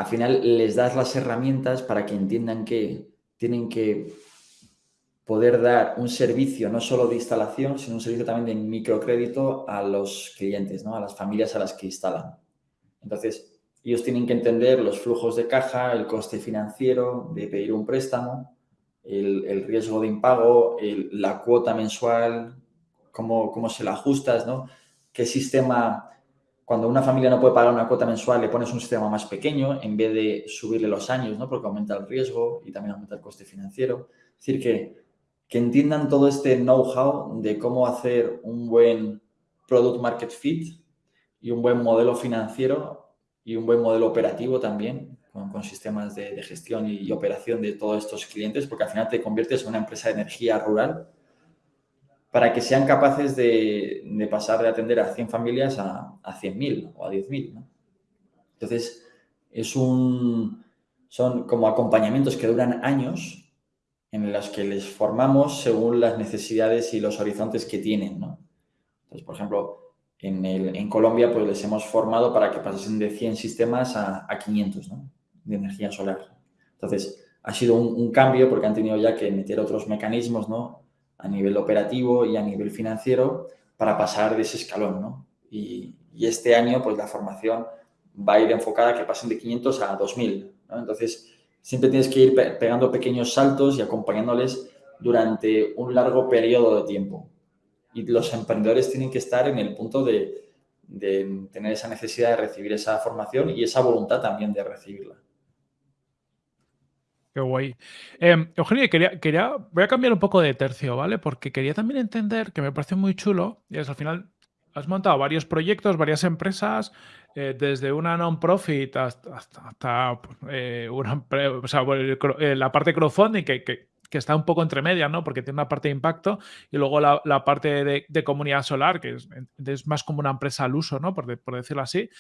al final les das las herramientas para que entiendan que tienen que poder dar un servicio no solo de instalación, sino un servicio también de microcrédito a los clientes, ¿no? a las familias a las que instalan. Entonces, ellos tienen que entender los flujos de caja, el coste financiero de pedir un préstamo, el, riesgo de impago, la cuota mensual, cómo, cómo se la ajustas, ¿no? qué sistema cuando una familia no puede pagar una cuota mensual, le pones un sistema más pequeño en vez de subirle los años, ¿no? Porque aumenta el riesgo y también aumenta el coste financiero. Es decir, que, que entiendan todo este know-how de cómo hacer un buen product market fit y un buen modelo financiero y un buen modelo operativo también, con, sistemas de, de gestión y operación de todos estos clientes, porque al final te conviertes en una empresa de energía rural para que sean capaces de, pasar de atender a 100 familias a, a 100.000 o a 10.000. ¿no? Entonces, es un, son como acompañamientos que duran años en los que les formamos según las necesidades y los horizontes que tienen. Entonces, por ejemplo, en, el, en, Colombia pues les hemos formado para que pasen de 100 sistemas a, a 500 ¿no? de energía solar. Entonces, ha sido un, cambio porque han tenido ya que meter otros mecanismos, ¿no? A nivel operativo y a nivel financiero para pasar de ese escalón, ¿no? Y, este año, pues la formación va a ir enfocada a que pasen de 500 a 2000, ¿no? Entonces, siempre tienes que ir pegando pequeños saltos y acompañándoles durante un largo periodo de tiempo. Y los emprendedores tienen que estar en el punto de, tener esa necesidad de recibir esa formación y esa voluntad también de recibirla. Qué guay. Em, Eugenio, quería, quería, voy a cambiar un poco de tercio, ¿vale? Porque quería también entender, que me parece muy chulo, y es al final has montado varios proyectos, varias empresas, eh, desde una non-profit hasta, hasta, eh, una, o sea, eh, la parte crowdfunding que, que, está un poco entre medias, ¿no? Porque tiene una parte de impacto y luego la, la parte de, de, comunidad solar, que es, es, más como una empresa al uso, ¿no? Por, por decirlo así.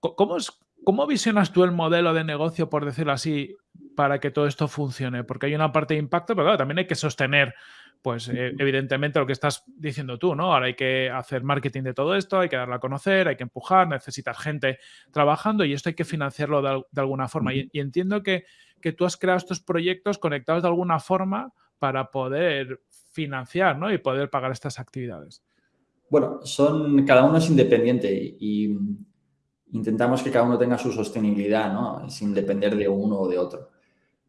¿Cómo, es, ¿Cómo visionas tú el modelo de negocio, por decirlo así, para que todo esto funcione? Porque hay una parte de impacto, pero claro, también hay que sostener pues eh, evidentemente lo que estás diciendo tú, ¿no? Ahora hay que hacer marketing de todo esto, hay que darlo a conocer, hay que empujar, necesitas gente trabajando y esto hay que financiarlo de, alguna forma. Y, entiendo que, que, tú has creado estos proyectos conectados de alguna forma para poder financiar, ¿no? Y poder pagar estas actividades. Bueno, son, cada uno es independiente y, intentamos que cada uno tenga su sostenibilidad, ¿no? Sin depender de uno o de otro.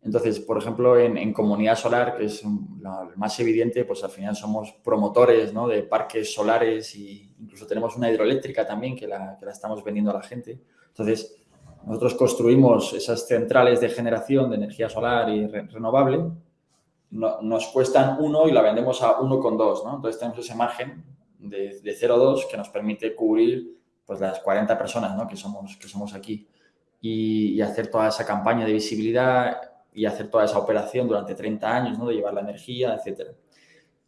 Entonces, por ejemplo, en, Comunidad Solar, que es lo más evidente, pues al final somos promotores ¿no? de parques solares e incluso tenemos una hidroeléctrica también que la, que la estamos vendiendo a la gente. Entonces, nosotros construimos esas centrales de generación de energía solar y renovable, nos cuestan uno y la vendemos a 1,2, ¿no? Entonces tenemos ese margen de, de 0,2 que nos permite cubrir pues las 40 personas ¿no? que, somos, que somos aquí y, hacer toda esa campaña de visibilidad y hacer toda esa operación durante 30 años, ¿no? De llevar la energía, etcétera.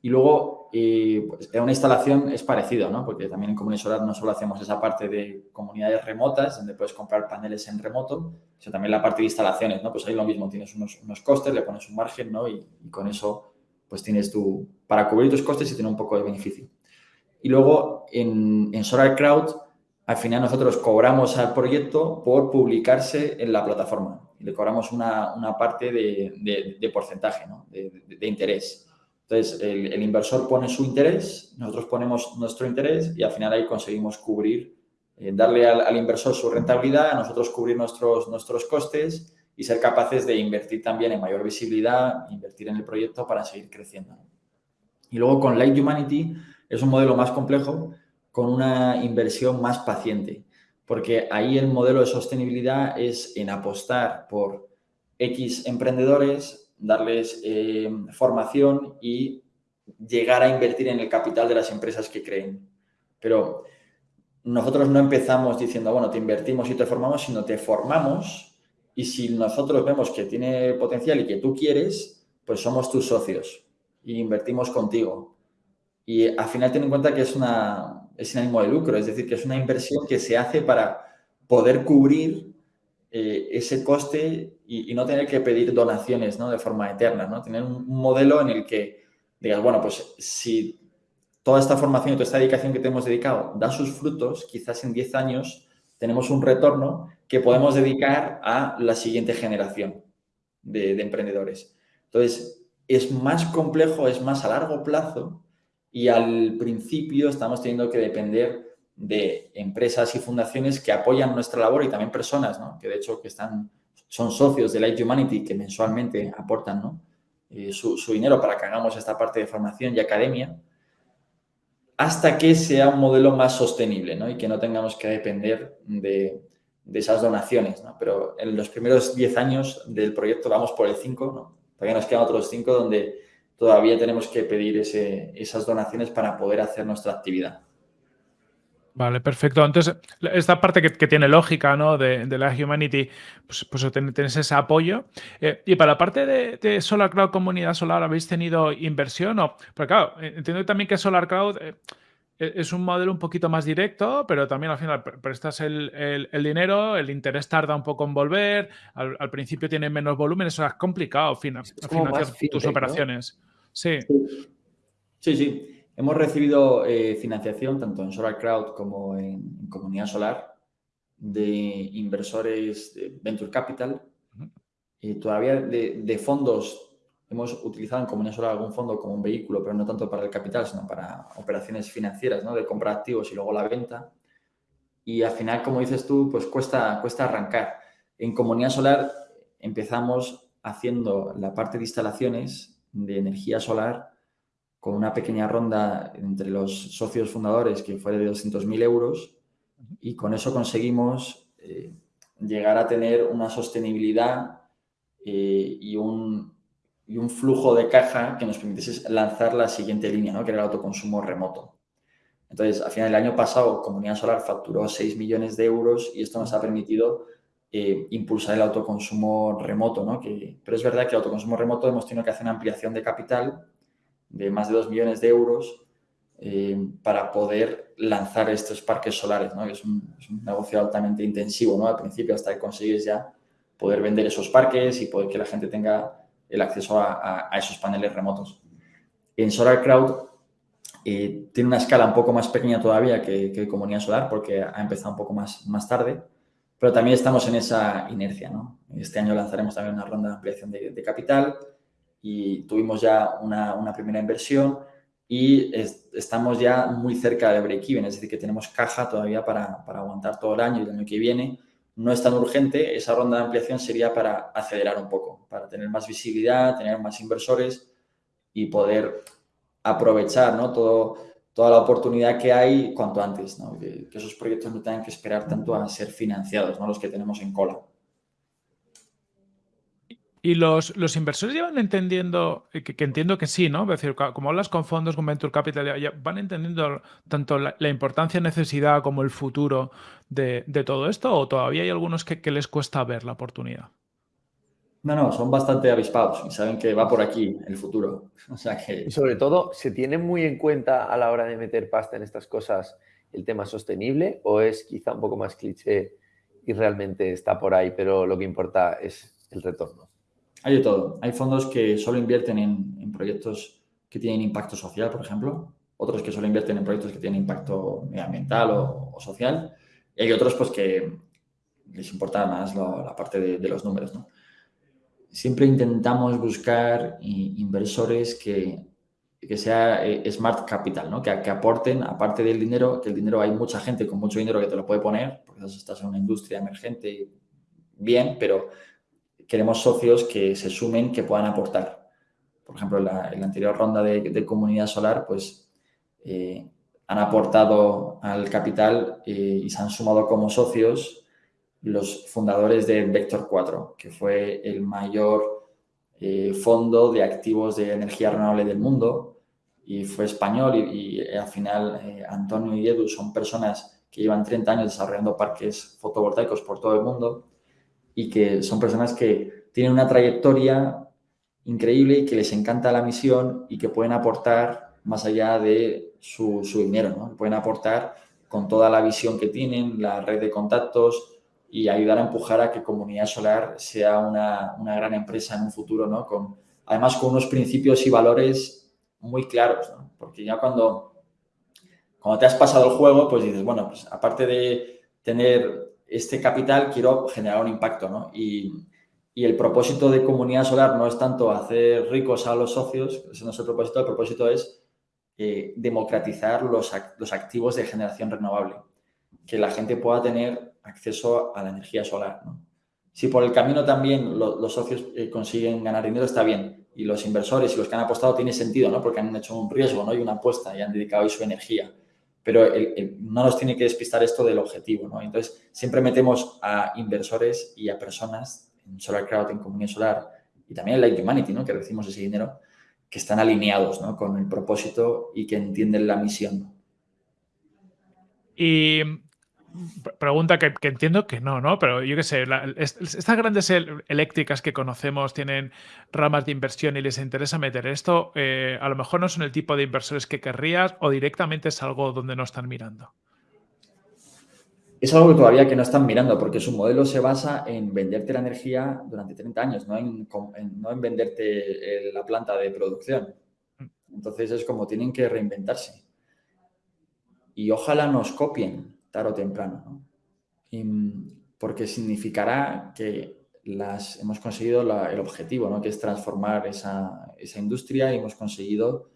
Y luego, eh, pues, en una instalación es parecido, ¿no? Porque también en Comunidad Solar no solo hacemos esa parte de comunidades remotas, donde puedes comprar paneles en remoto, sino también la parte de instalaciones, ¿no? Pues ahí lo mismo, tienes unos, unos costes, le pones un margen, ¿no? Y, con eso, pues tienes tu, para cubrir tus costes y tener un poco de beneficio. Y luego, en, en Solar Crowd, al final nosotros cobramos al proyecto por publicarse en la plataforma y le cobramos una, una parte de, de, porcentaje, ¿no? de, interés. Entonces, el, el, inversor pone su interés, nosotros ponemos nuestro interés y al final ahí conseguimos cubrir, eh, darle al, al, inversor su rentabilidad, a nosotros cubrir nuestros, nuestros costes y ser capaces de invertir también en mayor visibilidad, invertir en el proyecto para seguir creciendo. Y luego con Light Humanity es un modelo más complejo, con una inversión más paciente porque ahí el modelo de sostenibilidad es en apostar por X emprendedores, darles eh, formación y llegar a invertir en el capital de las empresas que creen. Pero nosotros no empezamos diciendo, bueno, te invertimos y te formamos, sino te formamos y si nosotros vemos que tiene potencial y que tú quieres, pues somos tus socios y invertimos contigo. Y al final ten en cuenta que es una, es sin ánimo de lucro, es decir, que es una inversión que se hace para poder cubrir eh, ese coste y, no tener que pedir donaciones ¿no? de forma eterna, ¿no? Tener un, un, modelo en el que digas, bueno, pues si toda esta formación y toda esta dedicación que te hemos dedicado da sus frutos, quizás en 10 años tenemos un retorno que podemos dedicar a la siguiente generación de, de emprendedores. Entonces, es más complejo, es más a largo plazo y al principio estamos teniendo que depender de empresas y fundaciones que apoyan nuestra labor y también personas, ¿no? que de hecho que están, son socios de Light Humanity que mensualmente aportan ¿no? eh, su, su, dinero para que hagamos esta parte de formación y academia, hasta que sea un modelo más sostenible ¿no? y que no tengamos que depender de, de esas donaciones. Pero en los primeros 10 años del proyecto vamos por el 5, ¿no? todavía nos quedan otros 5 donde todavía tenemos que pedir esas donaciones para poder hacer nuestra actividad. Vale, perfecto. Entonces, esta parte que, tiene lógica, ¿no? De, la Humanity, pues, pues tienes ese apoyo. Eh, y para la parte de, de, Solar Cloud Comunidad Solar, ¿habéis tenido inversión? O, claro, entiendo también que Solar Cloud eh, es un modelo un poquito más directo, pero también al final prestas el, el, el dinero, el interés tarda un poco en volver, al, al principio tiene menos volumen, eso es complicado es financiar tus operaciones. ¿no? Sí. Sí, sí. Hemos recibido eh, financiación tanto en Solar Crowd como en, en, Comunidad Solar de inversores de Venture Capital. eh, todavía de, fondos hemos utilizado en Comunidad Solar algún fondo como un vehículo, pero no tanto para el capital, sino para operaciones financieras, ¿no? de compra de activos y luego la venta. Y al final, como dices tú, pues cuesta, cuesta arrancar. En Comunidad Solar empezamos haciendo la parte de instalaciones de energía solar con una pequeña ronda entre los socios fundadores que fue de 200.000 euros y con eso conseguimos eh, llegar a tener una sostenibilidad eh, y, un, y, un, flujo de caja que nos permitiese lanzar la siguiente línea, ¿no? que era el autoconsumo remoto. Entonces, al final del año pasado, Comunidad Solar facturó 6 millones de euros y esto nos ha permitido eh, impulsar el autoconsumo remoto. ¿no? Que, pero es verdad que el autoconsumo remoto hemos tenido que hacer una ampliación de capital de más de 2 millones de euros eh, para poder lanzar estos parques solares, ¿no? Es un, negocio altamente intensivo, ¿no? Al principio hasta que consigues ya poder vender esos parques y poder que la gente tenga el acceso a, esos paneles remotos. En Solar Crowd eh, tiene una escala un poco más pequeña todavía que, que, Comunidad Solar porque ha empezado un poco más, más tarde, pero también estamos en esa inercia. Este año lanzaremos también una ronda de ampliación de, capital y tuvimos ya una, primera inversión y estamos ya muy cerca de break-even, es decir, que tenemos caja todavía para, aguantar todo el año y el año que viene. No es tan urgente, esa ronda de ampliación sería para acelerar un poco, para tener más visibilidad, tener más inversores y poder aprovechar ¿no? Toda la oportunidad que hay cuanto antes, ¿no? que, que, esos proyectos no tengan que esperar tanto a ser financiados, ¿no? los que tenemos en cola. Y los, los inversores llevan entendiendo, eh, que, entiendo que sí, ¿no? Es decir, como hablas con fondos, con Venture Capital, ya van entendiendo tanto la, importancia, necesidad como el futuro de, todo esto, o todavía hay algunos que, les cuesta ver la oportunidad. No, no, son bastante avispados y saben que va por aquí el futuro. O sea que... Y sobre todo, ¿se tiene muy en cuenta a la hora de meter pasta en estas cosas el tema sostenible o es quizá un poco más cliché y realmente está por ahí, pero lo que importa es el retorno? Hay de todo. Hay fondos que solo invierten en, proyectos que tienen impacto social, por ejemplo. Otros que solo invierten en proyectos que tienen impacto medioambiental o, social. Y hay otros pues que les importa más la parte de, los números. Siempre intentamos buscar inversores que, que sea eh, smart capital, ¿no? que, que, aporten, aparte del dinero, que el dinero hay mucha gente con mucho dinero que te lo puede poner, porque estás en una industria emergente, bien, pero queremos socios que se sumen, que puedan aportar. Por ejemplo, en la, anterior ronda de, comunidad solar, pues eh, han aportado al capital eh, y se han sumado como socios los fundadores de Vector 4, que fue el mayor eh, fondo de activos de energía renovable del mundo y fue español y, y al final Antonio y Edu son personas que llevan 30 años desarrollando parques fotovoltaicos por todo el mundo y que son personas que tienen una trayectoria increíble y que les encanta la misión y que pueden aportar más allá de su, dinero, ¿no? Pueden aportar con toda la visión que tienen, la red de contactos y ayudar a empujar a que Comunidad Solar sea una, gran empresa en un futuro, ¿no? Con, además, con unos principios y valores muy claros. Porque ya cuando, cuando te has pasado el juego, pues dices, bueno, pues aparte de tener este capital quiero generar un impacto, ¿no? Y, el propósito de Comunidad Solar no es tanto hacer ricos a los socios, ese no es el propósito, el propósito es eh, democratizar los, activos de generación renovable, que la gente pueda tener acceso a la energía solar. Si por el camino también los socios eh, consiguen ganar dinero, está bien. Y los inversores y los que han apostado tiene sentido, ¿no? Porque han hecho un riesgo, ¿no? Y una apuesta y han dedicado su energía pero no nos tiene que despistar esto del objetivo, ¿no? Entonces, siempre metemos a inversores y a personas en Solar Crowd, en Comunidad Solar y también en Light Humanity, ¿no? Que recibimos ese dinero, que están alineados, ¿no? Con el propósito y que entienden la misión. Y Pregunta que, entiendo que no, ¿no? Pero yo qué sé, estas grandes eléctricas que conocemos tienen ramas de inversión y les interesa meter esto, eh, a lo mejor no son el tipo de inversores que querrías o directamente es algo donde no están mirando. Es algo que todavía que no están mirando porque su modelo se basa en venderte la energía durante 30 años, no en, no en venderte la planta de producción. Mm. Entonces es como tienen que reinventarse. Y ojalá nos copien tarde o temprano, porque significará que las, hemos conseguido el objetivo, ¿no? que es transformar esa, esa, industria y hemos conseguido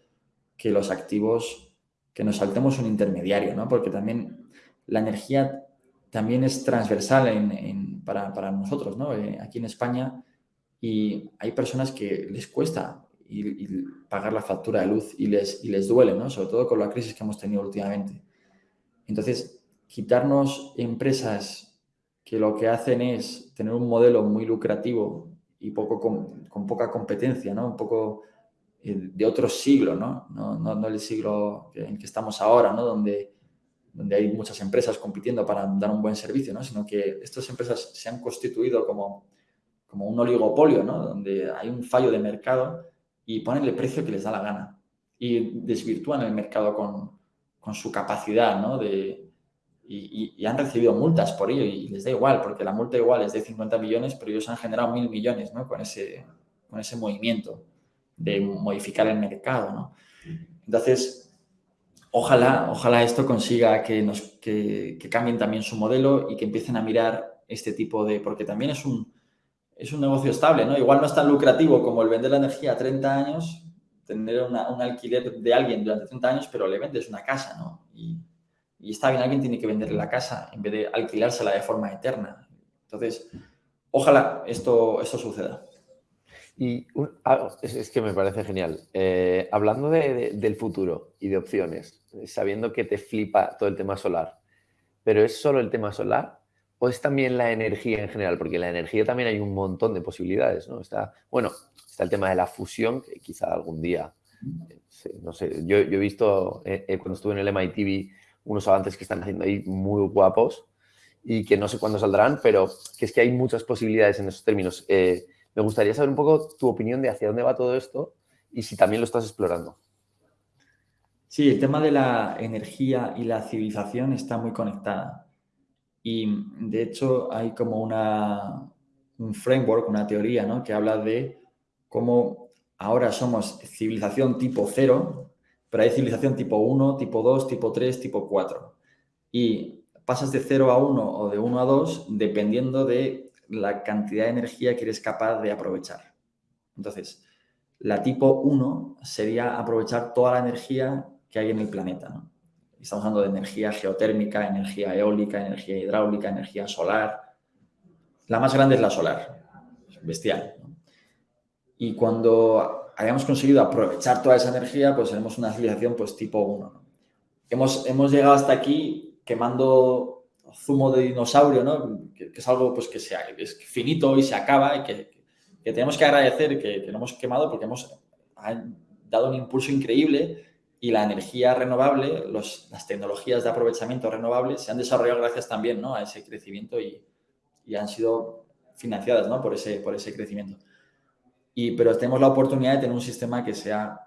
que los activos, que nos saltemos un intermediario, ¿no? porque también la energía también es transversal en, para, para, nosotros, ¿no? Eh, aquí en España, y hay personas que les cuesta pagar la factura de luz y les, y les duele, ¿no? sobre todo con la crisis que hemos tenido últimamente. Entonces, quitarnos empresas que lo que hacen es tener un modelo muy lucrativo y poco con, poca competencia, ¿no? Un poco eh, de otro siglo, ¿no? No, no, el siglo en que estamos ahora, ¿no? Donde, donde hay muchas empresas compitiendo para dar un buen servicio, ¿no? Sino que estas empresas se han constituido como, como un oligopolio, ¿no? Donde hay un fallo de mercado y ponen el precio que les da la gana y desvirtúan el mercado con, con su capacidad, ¿no? De, y, han recibido multas por ello y les da igual, porque la multa igual es de 50 millones, pero ellos han generado mil millones ¿no? con, ese, con ese movimiento de modificar el mercado. ¿no? Entonces, ojalá, ojalá esto consiga que, nos, que, cambien también su modelo y que empiecen a mirar este tipo de... porque también es un, es un negocio estable, ¿no? Igual no es tan lucrativo como el vender la energía a 30 años, tener un alquiler de alguien durante 30 años, pero le vendes una casa, ¿no? Y está bien, alguien tiene que venderle la casa en vez de alquilársela de forma eterna. Entonces, ojalá esto, esto suceda. Y es, que me parece genial. Eh, hablando del futuro y de opciones, sabiendo que te flipa todo el tema solar, pero ¿es solo el tema solar o es también la energía en general? Porque la energía también hay un montón de posibilidades, ¿no? Está, bueno, está el tema de la fusión, que quizá algún día, eh, no sé, yo, he visto eh, cuando estuve en el MIT unos avances que están haciendo ahí muy guapos y que no sé cuándo saldrán, pero que es que hay muchas posibilidades en esos términos. Eh, me gustaría saber un poco tu opinión de hacia dónde va todo esto y si también lo estás explorando. Sí, el tema de la energía y la civilización está muy conectada. Y de hecho hay como una, un framework, una teoría, ¿no? que habla de cómo ahora somos civilización tipo cero, pero hay civilización tipo 1, tipo 2, tipo 3, tipo 4. Y pasas de 0 a 1 o de 1 a 2 dependiendo de la cantidad de energía que eres capaz de aprovechar. Entonces, la tipo 1 sería aprovechar toda la energía que hay en el planeta. Estamos hablando de energía geotérmica, energía eólica, energía hidráulica, energía solar. La más grande es la solar, bestial. Y cuando hayamos conseguido aprovechar toda esa energía, pues tenemos una civilización pues tipo 1. Hemos, hemos llegado hasta aquí quemando zumo de dinosaurio, ¿no? que, es algo pues, que sea, es finito y se acaba y que, que tenemos que agradecer que, que, lo hemos quemado porque hemos dado un impulso increíble y la energía renovable, los, las tecnologías de aprovechamiento renovable se han desarrollado gracias también ¿no? a ese crecimiento y, y han sido financiadas ¿no? por, ese, por ese crecimiento. Y, pero tenemos la oportunidad de tener un sistema que sea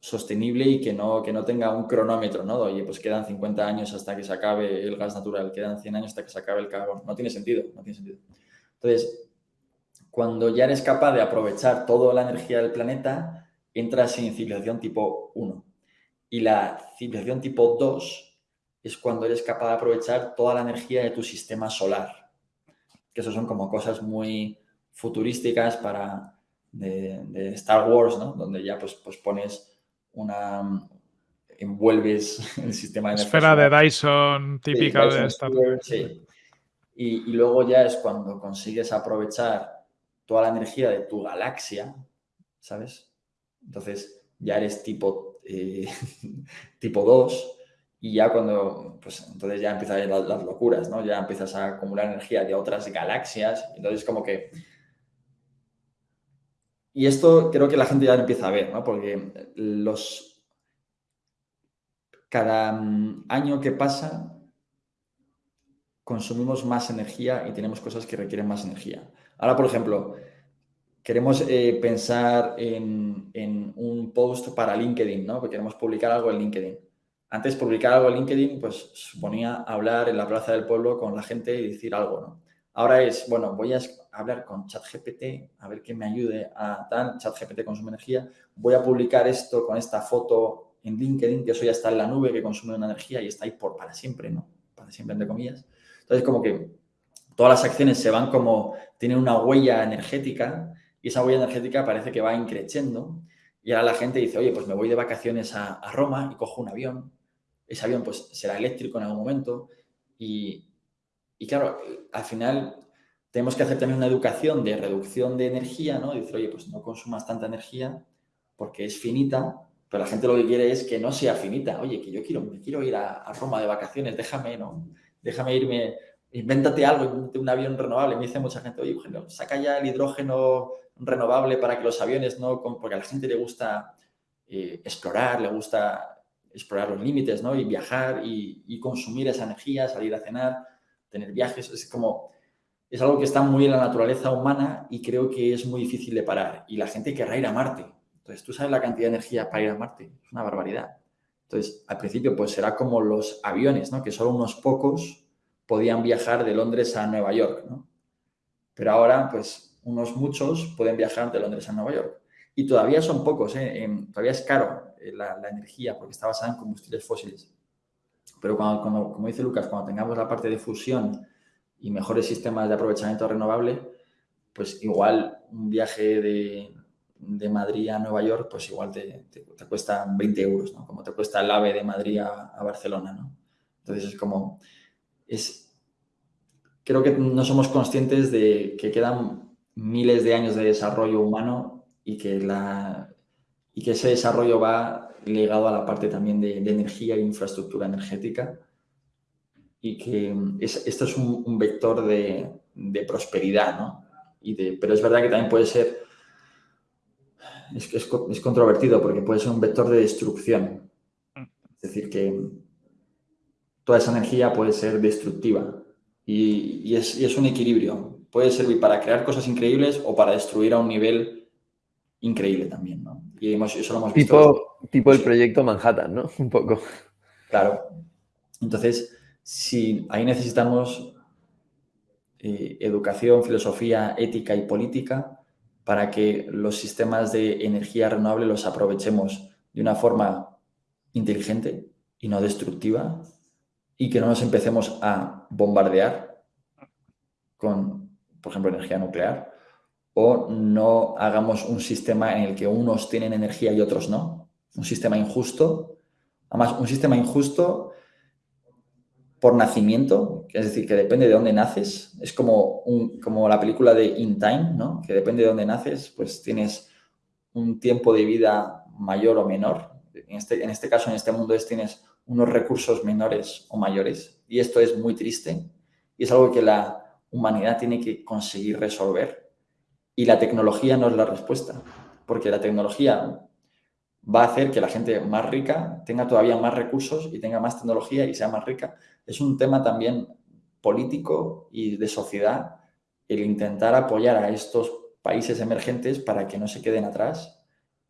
sostenible y que no, que no tenga un cronómetro, ¿no? Oye, pues quedan 50 años hasta que se acabe el gas natural, quedan 100 años hasta que se acabe el carbón. No tiene sentido, no tiene sentido. Entonces, cuando ya eres capaz de aprovechar toda la energía del planeta, entras en civilización tipo 1. Y la civilización tipo 2 es cuando eres capaz de aprovechar toda la energía de tu sistema solar. Que eso son como cosas muy futurísticas para, de, Star Wars, ¿no? Donde ya pues, pues pones una... envuelves el sistema de Esfera de Dyson típica de Star Wars. Sí. Y, y, luego ya es cuando consigues aprovechar toda la energía de tu galaxia, ¿sabes? Entonces ya eres tipo, eh, tipo 2 y ya cuando, pues entonces ya empiezan las, las, locuras, ¿no? Ya empiezas a acumular energía de otras galaxias, entonces como que y esto creo que la gente ya lo empieza a ver, ¿no? Porque los, cada mm, año que pasa consumimos más energía y tenemos cosas que requieren más energía. Ahora, por ejemplo, queremos eh, pensar en, en, un post para LinkedIn, ¿no? Porque queremos publicar algo en LinkedIn. Antes publicar algo en LinkedIn, pues suponía hablar en la plaza del pueblo con la gente y decir algo, ¿no? Ahora es, bueno, voy a hablar con ChatGPT, a ver que me ayude a tal, ChatGPT consume energía, voy a publicar esto con esta foto en LinkedIn, que eso ya está en la nube, que consume una energía y está ahí por para siempre, ¿no? Para siempre, entre comillas. Entonces, como que todas las acciones se van como, tienen una huella energética y esa huella energética parece que va increciendo y ahora la gente dice, oye, pues me voy de vacaciones a, Roma y cojo un avión. Ese avión pues será eléctrico en algún momento y, y claro, al final tenemos que hacer también una educación de reducción de energía, ¿no? Dice, oye, pues no consumas tanta energía porque es finita, pero la gente lo que quiere es que no sea finita. Oye, que yo quiero, me quiero ir a, Roma de vacaciones, déjame, ¿no? Déjame irme, invéntate algo, invéntate un avión renovable. Me dice mucha gente, oye, Eugenio, saca ya el hidrógeno renovable para que los aviones no, porque a la gente le gusta eh, explorar, le gusta explorar los límites, ¿no? Y viajar y, consumir esa energía, salir a cenar, tener viajes, es como, es algo que está muy en la naturaleza humana y creo que es muy difícil de parar. Y la gente querrá ir a Marte. Entonces, tú sabes la cantidad de energía para ir a Marte, es una barbaridad. Entonces, al principio, pues será como los aviones, ¿no? Que solo unos pocos podían viajar de Londres a Nueva York, ¿no? Pero ahora, pues unos muchos pueden viajar de Londres a Nueva York. Y todavía son pocos, ¿eh? todavía es caro eh, la, energía porque está basada en combustibles fósiles. Pero cuando, como dice Lucas, cuando tengamos la parte de fusión y mejores sistemas de aprovechamiento renovable, pues igual un viaje de, de Madrid a Nueva York, pues igual te, te, cuesta 20 euros, ¿no? Como te cuesta el AVE de Madrid a, a Barcelona, ¿no? Entonces es como, es, creo que no somos conscientes de que quedan miles de años de desarrollo humano y que, la, y que ese desarrollo va ligado a la parte también de, energía e infraestructura energética y que esto es un, vector de, prosperidad, ¿no? Y de, pero es verdad que también puede ser, es, es, es controvertido porque puede ser un vector de destrucción. Es decir, que toda esa energía puede ser destructiva y, y, es, y es un equilibrio puede servir para crear cosas increíbles o para destruir a un nivel increíble también, ¿no? Y eso lo hemos visto. Tipo, tipo el proyecto Manhattan, ¿no? Un poco. Claro. Entonces, si ahí necesitamos eh, educación, filosofía, ética y política para que los sistemas de energía renovable los aprovechemos de una forma inteligente y no destructiva y que no nos empecemos a bombardear con por ejemplo, energía nuclear, o no hagamos un sistema en el que unos tienen energía y otros no. Un sistema injusto. Además, un sistema injusto por nacimiento, es decir, que depende de dónde naces. Es como, como la película de In Time, ¿no? que depende de dónde naces, pues tienes un tiempo de vida mayor o menor. En este, en este caso, en este mundo, es, tienes unos recursos menores o mayores. Y esto es muy triste. Y es algo que la, humanidad tiene que conseguir resolver. Y la tecnología no es la respuesta, porque la tecnología va a hacer que la gente más rica tenga todavía más recursos y tenga más tecnología y sea más rica. Es un tema también político y de sociedad el intentar apoyar a estos países emergentes para que no se queden atrás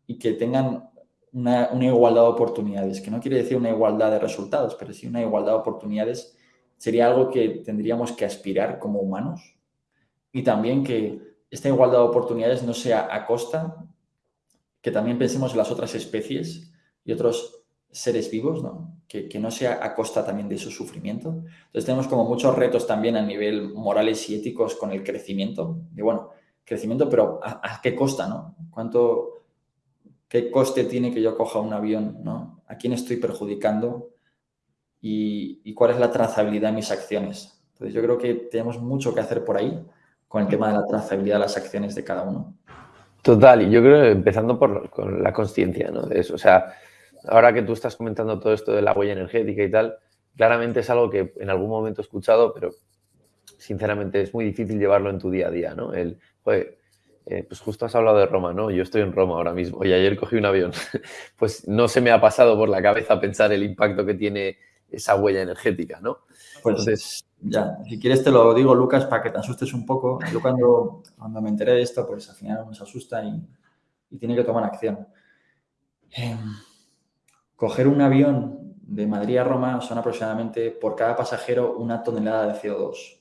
y que tengan una, igualdad de oportunidades, que no quiere decir una igualdad de resultados, pero sí una igualdad de oportunidades sería algo que tendríamos que aspirar como humanos y también que esta igualdad de oportunidades no sea a costa, que también pensemos en las otras especies y otros seres vivos, ¿no? Que, no sea a costa también de su sufrimiento. Entonces tenemos como muchos retos también a nivel morales y éticos con el crecimiento. Y bueno, crecimiento, pero ¿a, qué costa, no? ¿Cuánto, qué coste tiene que yo coja un avión, ¿no? ¿A quién estoy perjudicando? y, cuál es la trazabilidad de mis acciones. Entonces yo creo que tenemos mucho que hacer por ahí con el tema de la trazabilidad de las acciones de cada uno. Total, y yo creo empezando por con la conciencia ¿no? de eso. O sea, ahora que tú estás comentando todo esto de la huella energética y tal, claramente es algo que en algún momento he escuchado, pero sinceramente es muy difícil llevarlo en tu día a día, ¿no? El, joder, eh, pues justo has hablado de Roma, ¿no? Yo estoy en Roma ahora mismo y ayer cogí un avión. pues no se me ha pasado por la cabeza pensar el impacto que tiene esa huella energética, ¿no? Pues ya, si quieres te lo digo, Lucas, para que te asustes un poco. Yo cuando, cuando me enteré de esto, pues al final nos asusta y, tiene que tomar acción. Em, coger un avión de Madrid a Roma son aproximadamente por cada pasajero una tonelada de CO2.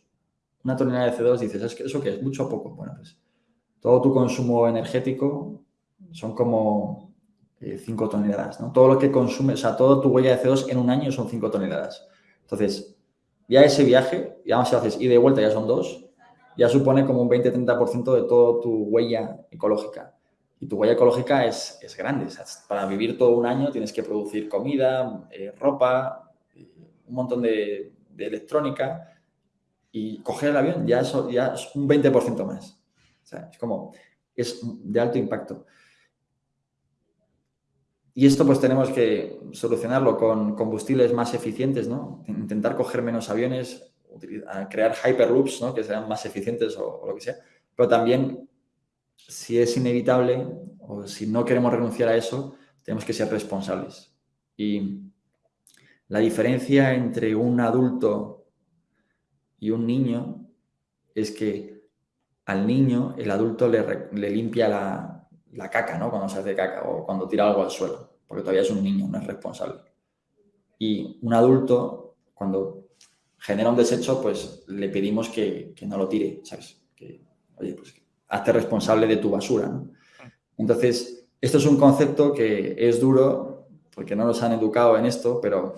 Una tonelada de CO2 dices, ¿es que ¿eso qué es? ¿Mucho o poco? Bueno, pues todo tu consumo energético son como 5 eh, toneladas, ¿no? Todo lo que consume, o sea, todo tu huella de CO2 en un año son 5 toneladas. Entonces, ya ese viaje, ya si haces y de vuelta, ya son dos, ya supone como un 20-30% de toda tu huella ecológica. Y tu huella ecológica es, es grande. para vivir todo un año tienes que producir comida, eh, ropa, eh, un montón de, electrónica y coger el avión ya, eso, ya es un 20% más. Es como, es de alto impacto. Y esto pues tenemos que solucionarlo con combustibles más eficientes, ¿no? Intentar coger menos aviones, crear hyperloops, ¿no? Que sean más eficientes o, lo que sea. Pero también, si es inevitable o si no queremos renunciar a eso, tenemos que ser responsables. Y la diferencia entre un adulto y un niño es que al niño el adulto le, le limpia la, la caca, ¿no? Cuando se hace caca o cuando tira algo al suelo, porque todavía es un niño, no es responsable. Y un adulto, cuando genera un desecho, pues le pedimos que, no lo tire, ¿sabes? Que, oye, pues hazte responsable de tu basura, ¿no? Entonces, esto es un concepto que es duro porque no nos han educado en esto, pero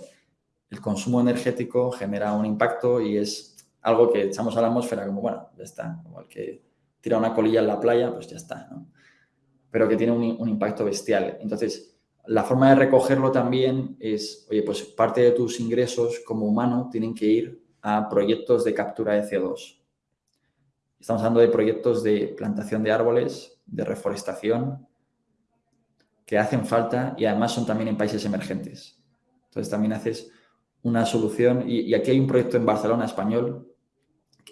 el consumo energético genera un impacto y es algo que echamos a la atmósfera como, bueno, ya está, como el que tira una colilla en la playa, pues ya está, ¿no? Pero que tiene un, impacto bestial. Entonces, la forma de recogerlo también es, oye, pues parte de tus ingresos como humano tienen que ir a proyectos de captura de CO2. Estamos hablando de proyectos de plantación de árboles, de reforestación, que hacen falta y además son también en países emergentes. Entonces también haces una solución y, y aquí hay un proyecto en Barcelona español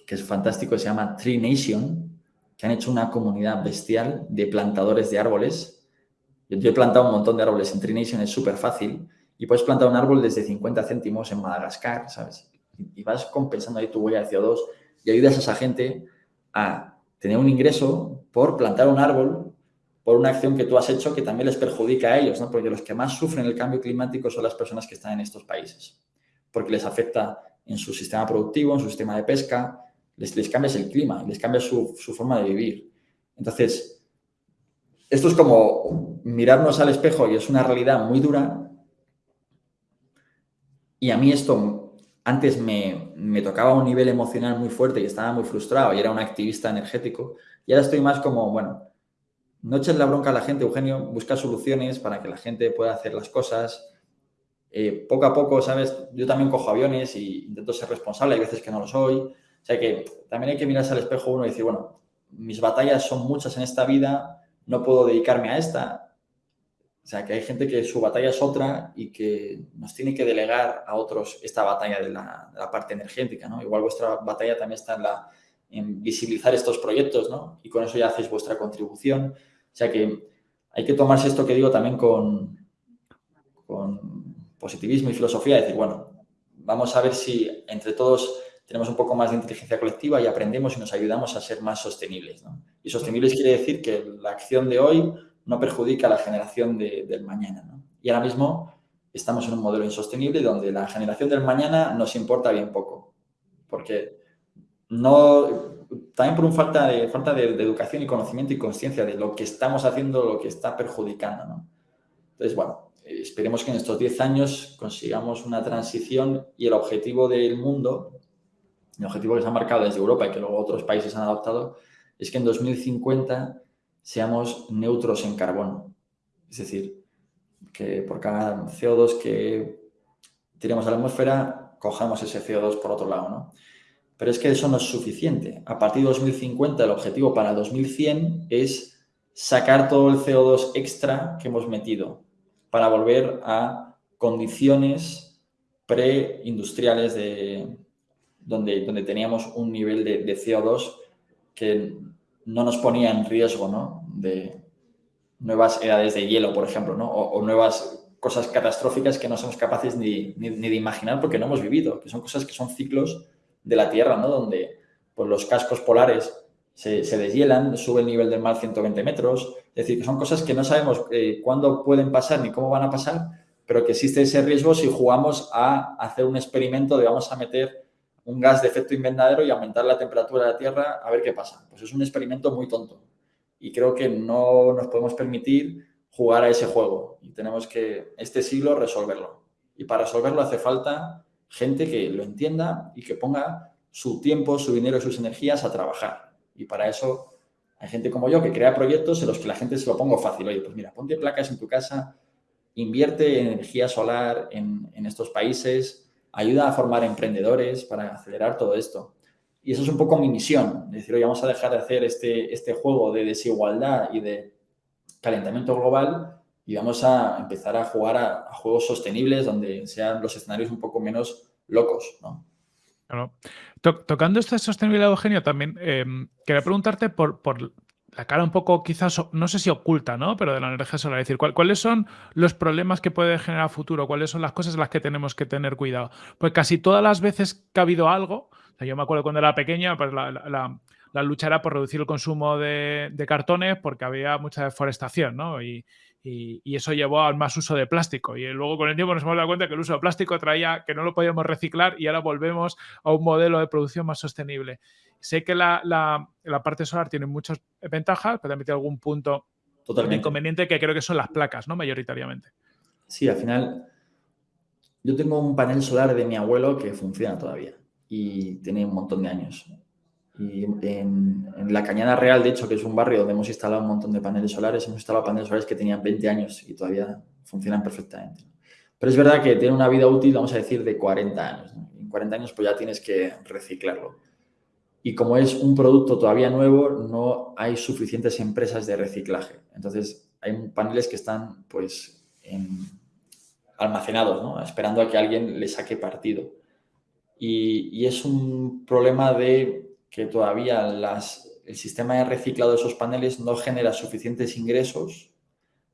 que es fantástico, se llama Tree Nation, que han hecho una comunidad bestial de plantadores de árboles. Yo, he plantado un montón de árboles en Trination, es súper fácil. Y puedes plantar un árbol desde 50 céntimos en Madagascar, ¿sabes? Y vas compensando ahí tu huella de CO2 y ayudas a esa gente a tener un ingreso por plantar un árbol por una acción que tú has hecho que también les perjudica a ellos, ¿no? Porque los que más sufren el cambio climático son las personas que están en estos países, porque les afecta en su sistema productivo, en su sistema de pesca, les, les cambias el clima, les cambias su, forma de vivir. Entonces, esto es como mirarnos al espejo y es una realidad muy dura. Y a mí esto antes me, me, tocaba un nivel emocional muy fuerte y estaba muy frustrado y era un activista energético. Y ahora estoy más como, bueno, no eches la bronca a la gente, Eugenio, busca soluciones para que la gente pueda hacer las cosas. Eh, poco a poco, ¿sabes? Yo también cojo aviones y intento ser responsable, hay veces que no lo soy. O sea que también hay que mirarse al espejo uno y decir, bueno, mis batallas son muchas en esta vida, no puedo dedicarme a esta. O sea, que hay gente que su batalla es otra y que nos tiene que delegar a otros esta batalla de la, parte energética, ¿no? Igual vuestra batalla también está en, la, en visibilizar estos proyectos, ¿no? Y con eso ya hacéis vuestra contribución. O sea que hay que tomarse esto que digo también con, con positivismo y filosofía, decir, bueno, vamos a ver si entre todos tenemos un poco más de inteligencia colectiva y aprendemos y nos ayudamos a ser más sostenibles. Y sostenibles quiere decir que la acción de hoy no perjudica a la generación del mañana. Y ahora mismo estamos en un modelo insostenible donde la generación del mañana nos importa bien poco. Porque no, también por un falta de, falta de, educación y conocimiento y conciencia de lo que estamos haciendo, lo que está perjudicando. Entonces, bueno, esperemos que en estos 10 años consigamos una transición y el objetivo del mundo el objetivo que se ha marcado desde Europa y que luego otros países han adoptado es que en 2050 seamos neutros en carbono. Es decir, que por cada CO2 que tiremos a la atmósfera, cojamos ese CO2 por otro lado, ¿no? Pero es que eso no es suficiente. A partir de 2050, el objetivo para 2100 es sacar todo el CO2 extra que hemos metido para volver a condiciones preindustriales de, donde, donde teníamos un nivel de, CO2 que no nos ponía en riesgo ¿no? de nuevas edades de hielo, por ejemplo, ¿no? o, nuevas cosas catastróficas que no somos capaces ni, ni, de imaginar porque no hemos vivido, que son cosas que son ciclos de la Tierra, ¿no? donde pues, los cascos polares se, se, deshielan, sube el nivel del mar 120 metros, es decir, que son cosas que no sabemos eh, cuándo pueden pasar ni cómo van a pasar, pero que existe ese riesgo si jugamos a hacer un experimento de vamos a meter un gas de efecto invernadero y aumentar la temperatura de la Tierra a ver qué pasa. Pues es un experimento muy tonto y creo que no nos podemos permitir jugar a ese juego y tenemos que este siglo resolverlo. Y para resolverlo hace falta gente que lo entienda y que ponga su tiempo, su dinero y sus energías a trabajar. Y para eso hay gente como yo que crea proyectos en los que la gente se lo pongo fácil. Oye, pues mira, ponte placas en tu casa, invierte en energía solar en, estos países, ayuda a formar emprendedores para acelerar todo esto. Y eso es un poco mi misión, decir, oye, vamos a dejar de hacer este, este juego de desigualdad y de calentamiento global y vamos a empezar a jugar a, juegos sostenibles donde sean los escenarios un poco menos locos, ¿no? tocando esta sostenibilidad, Eugenio, también em, quería preguntarte por, la cara un poco, quizás, no sé si oculta, ¿no? Pero de la energía solar. Es decir, ¿cuáles son los problemas que puede generar futuro? ¿Cuáles son las cosas en las que tenemos que tener cuidado? Pues casi todas las veces que ha habido algo, yo me acuerdo cuando era pequeña, pues la, lucha era por reducir el consumo de, de, cartones porque había mucha deforestación, ¿no? Y, y, eso llevó al más uso de plástico. Y luego con el tiempo nos hemos dado cuenta que el uso de plástico traía que no lo podíamos reciclar y ahora volvemos a un modelo de producción más sostenible. Sé que la, la, parte solar tiene muchas ventajas, pero también tiene algún punto Totalmente. inconveniente que creo que son las placas, ¿no? Mayoritariamente. Sí, al final yo tengo un panel solar de mi abuelo que funciona todavía y tiene un montón de años. Y en, la Cañada Real, de hecho, que es un barrio donde hemos instalado un montón de paneles solares, hemos instalado paneles solares que tenían 20 años y todavía funcionan perfectamente. Pero es verdad que tiene una vida útil, vamos a decir, de 40 años. En 40 años pues ya tienes que reciclarlo. Y como es un producto todavía nuevo, no hay suficientes empresas de reciclaje. Entonces, hay paneles que están pues almacenados, ¿no? esperando a que alguien le saque partido. y es un problema de que todavía el sistema de reciclado de esos paneles no genera suficientes ingresos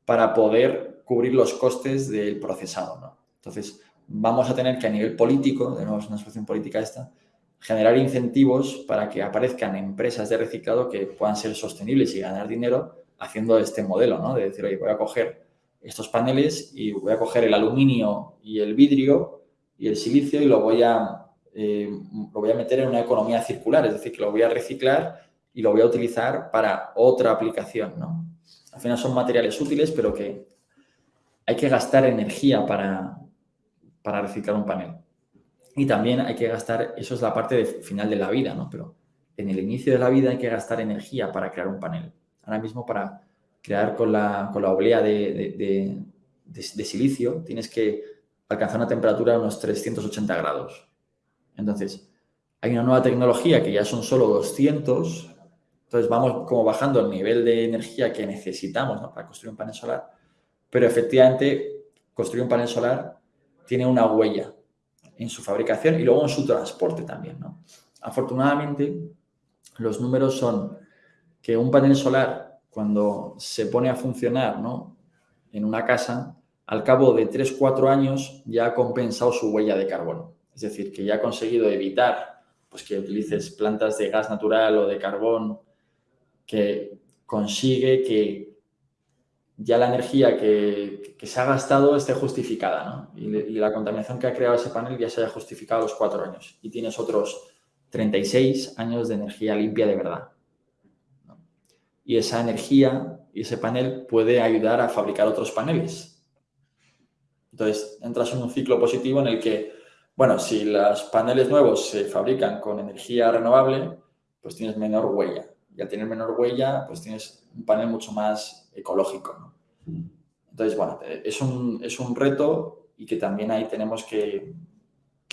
para poder cubrir los costes del procesado. ¿no? Entonces, vamos a tener que a nivel político, de nuevo es una situación política esta, generar incentivos para que aparezcan empresas de reciclado que puedan ser sostenibles y ganar dinero haciendo este modelo, ¿no? De decir, oye, voy a coger estos paneles y voy a coger el aluminio y el vidrio y el silicio y lo voy a eh, lo voy a meter en una economía circular, es decir, que lo voy a reciclar y lo voy a utilizar para otra aplicación, ¿no? Al final son materiales útiles, pero que hay que gastar energía para, para reciclar un panel. Y también hay que gastar, eso es la parte final de la vida, ¿no? Pero en el inicio de la vida hay que gastar energía para crear un panel. Ahora mismo para crear con la, con la oblea de, de silicio tienes que alcanzar una temperatura de unos 380 grados. Entonces, hay una nueva tecnología que ya son solo 200, entonces vamos como bajando el nivel de energía que necesitamos para construir un panel solar, pero efectivamente construir un panel solar tiene una huella en su fabricación y luego en su transporte también. ¿no? Afortunadamente, los números son que un panel solar, cuando se pone a funcionar ¿no? en una casa, al cabo de 3-4 años ya ha compensado su huella de carbono. Es decir, que ya ha conseguido evitar pues, que utilices plantas de gas natural o de carbón, que consigue que ya la energía que, se ha gastado esté justificada, ¿no? Y, la contaminación que ha creado ese panel ya se haya justificado a los cuatro años. Y tienes otros 36 años de energía limpia de verdad. Y esa energía y ese panel puede ayudar a fabricar otros paneles. Entonces, entras en un ciclo positivo en el que bueno, si los paneles nuevos se fabrican con energía renovable, pues tienes menor huella. Y al tener menor huella, pues tienes un panel mucho más ecológico. Entonces, bueno, es un, es un reto y que también ahí tenemos que,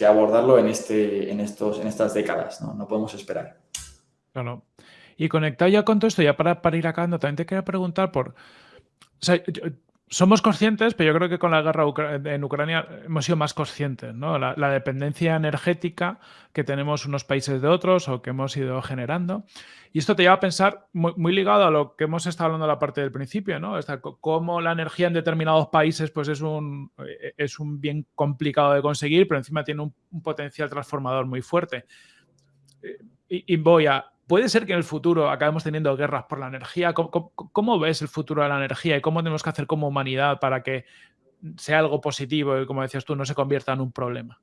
abordarlo en, este, en, estos, en estas décadas, ¿no? No podemos esperar. Claro. Y conectado ya con todo esto, ya para, para ir acabando, también te quería preguntar por... somos conscientes, pero yo creo que con la guerra en Ucrania hemos sido más conscientes, ¿no? La, dependencia energética que tenemos unos países de otros o que hemos ido generando. Y esto te lleva a pensar muy, ligado a lo que hemos estado hablando en la parte del principio, ¿no? cómo la energía en determinados países pues es un, eh, es un bien complicado de conseguir, pero encima tiene un, potencial transformador muy fuerte. Eh, y voy a, ¿Puede ser que en el futuro acabemos teniendo guerras por la energía? ¿Cómo, ves el futuro de la energía y cómo tenemos que hacer como humanidad para que sea algo positivo y, como decías tú, no se convierta en un problema?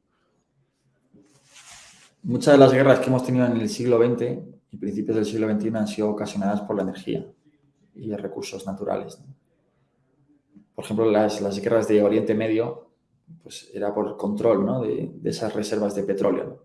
Muchas de las guerras que hemos tenido en el siglo XX y principios del siglo XXI han sido ocasionadas por la energía y recursos naturales. Por ejemplo, las, guerras de Oriente Medio pues era por control de, esas reservas de petróleo.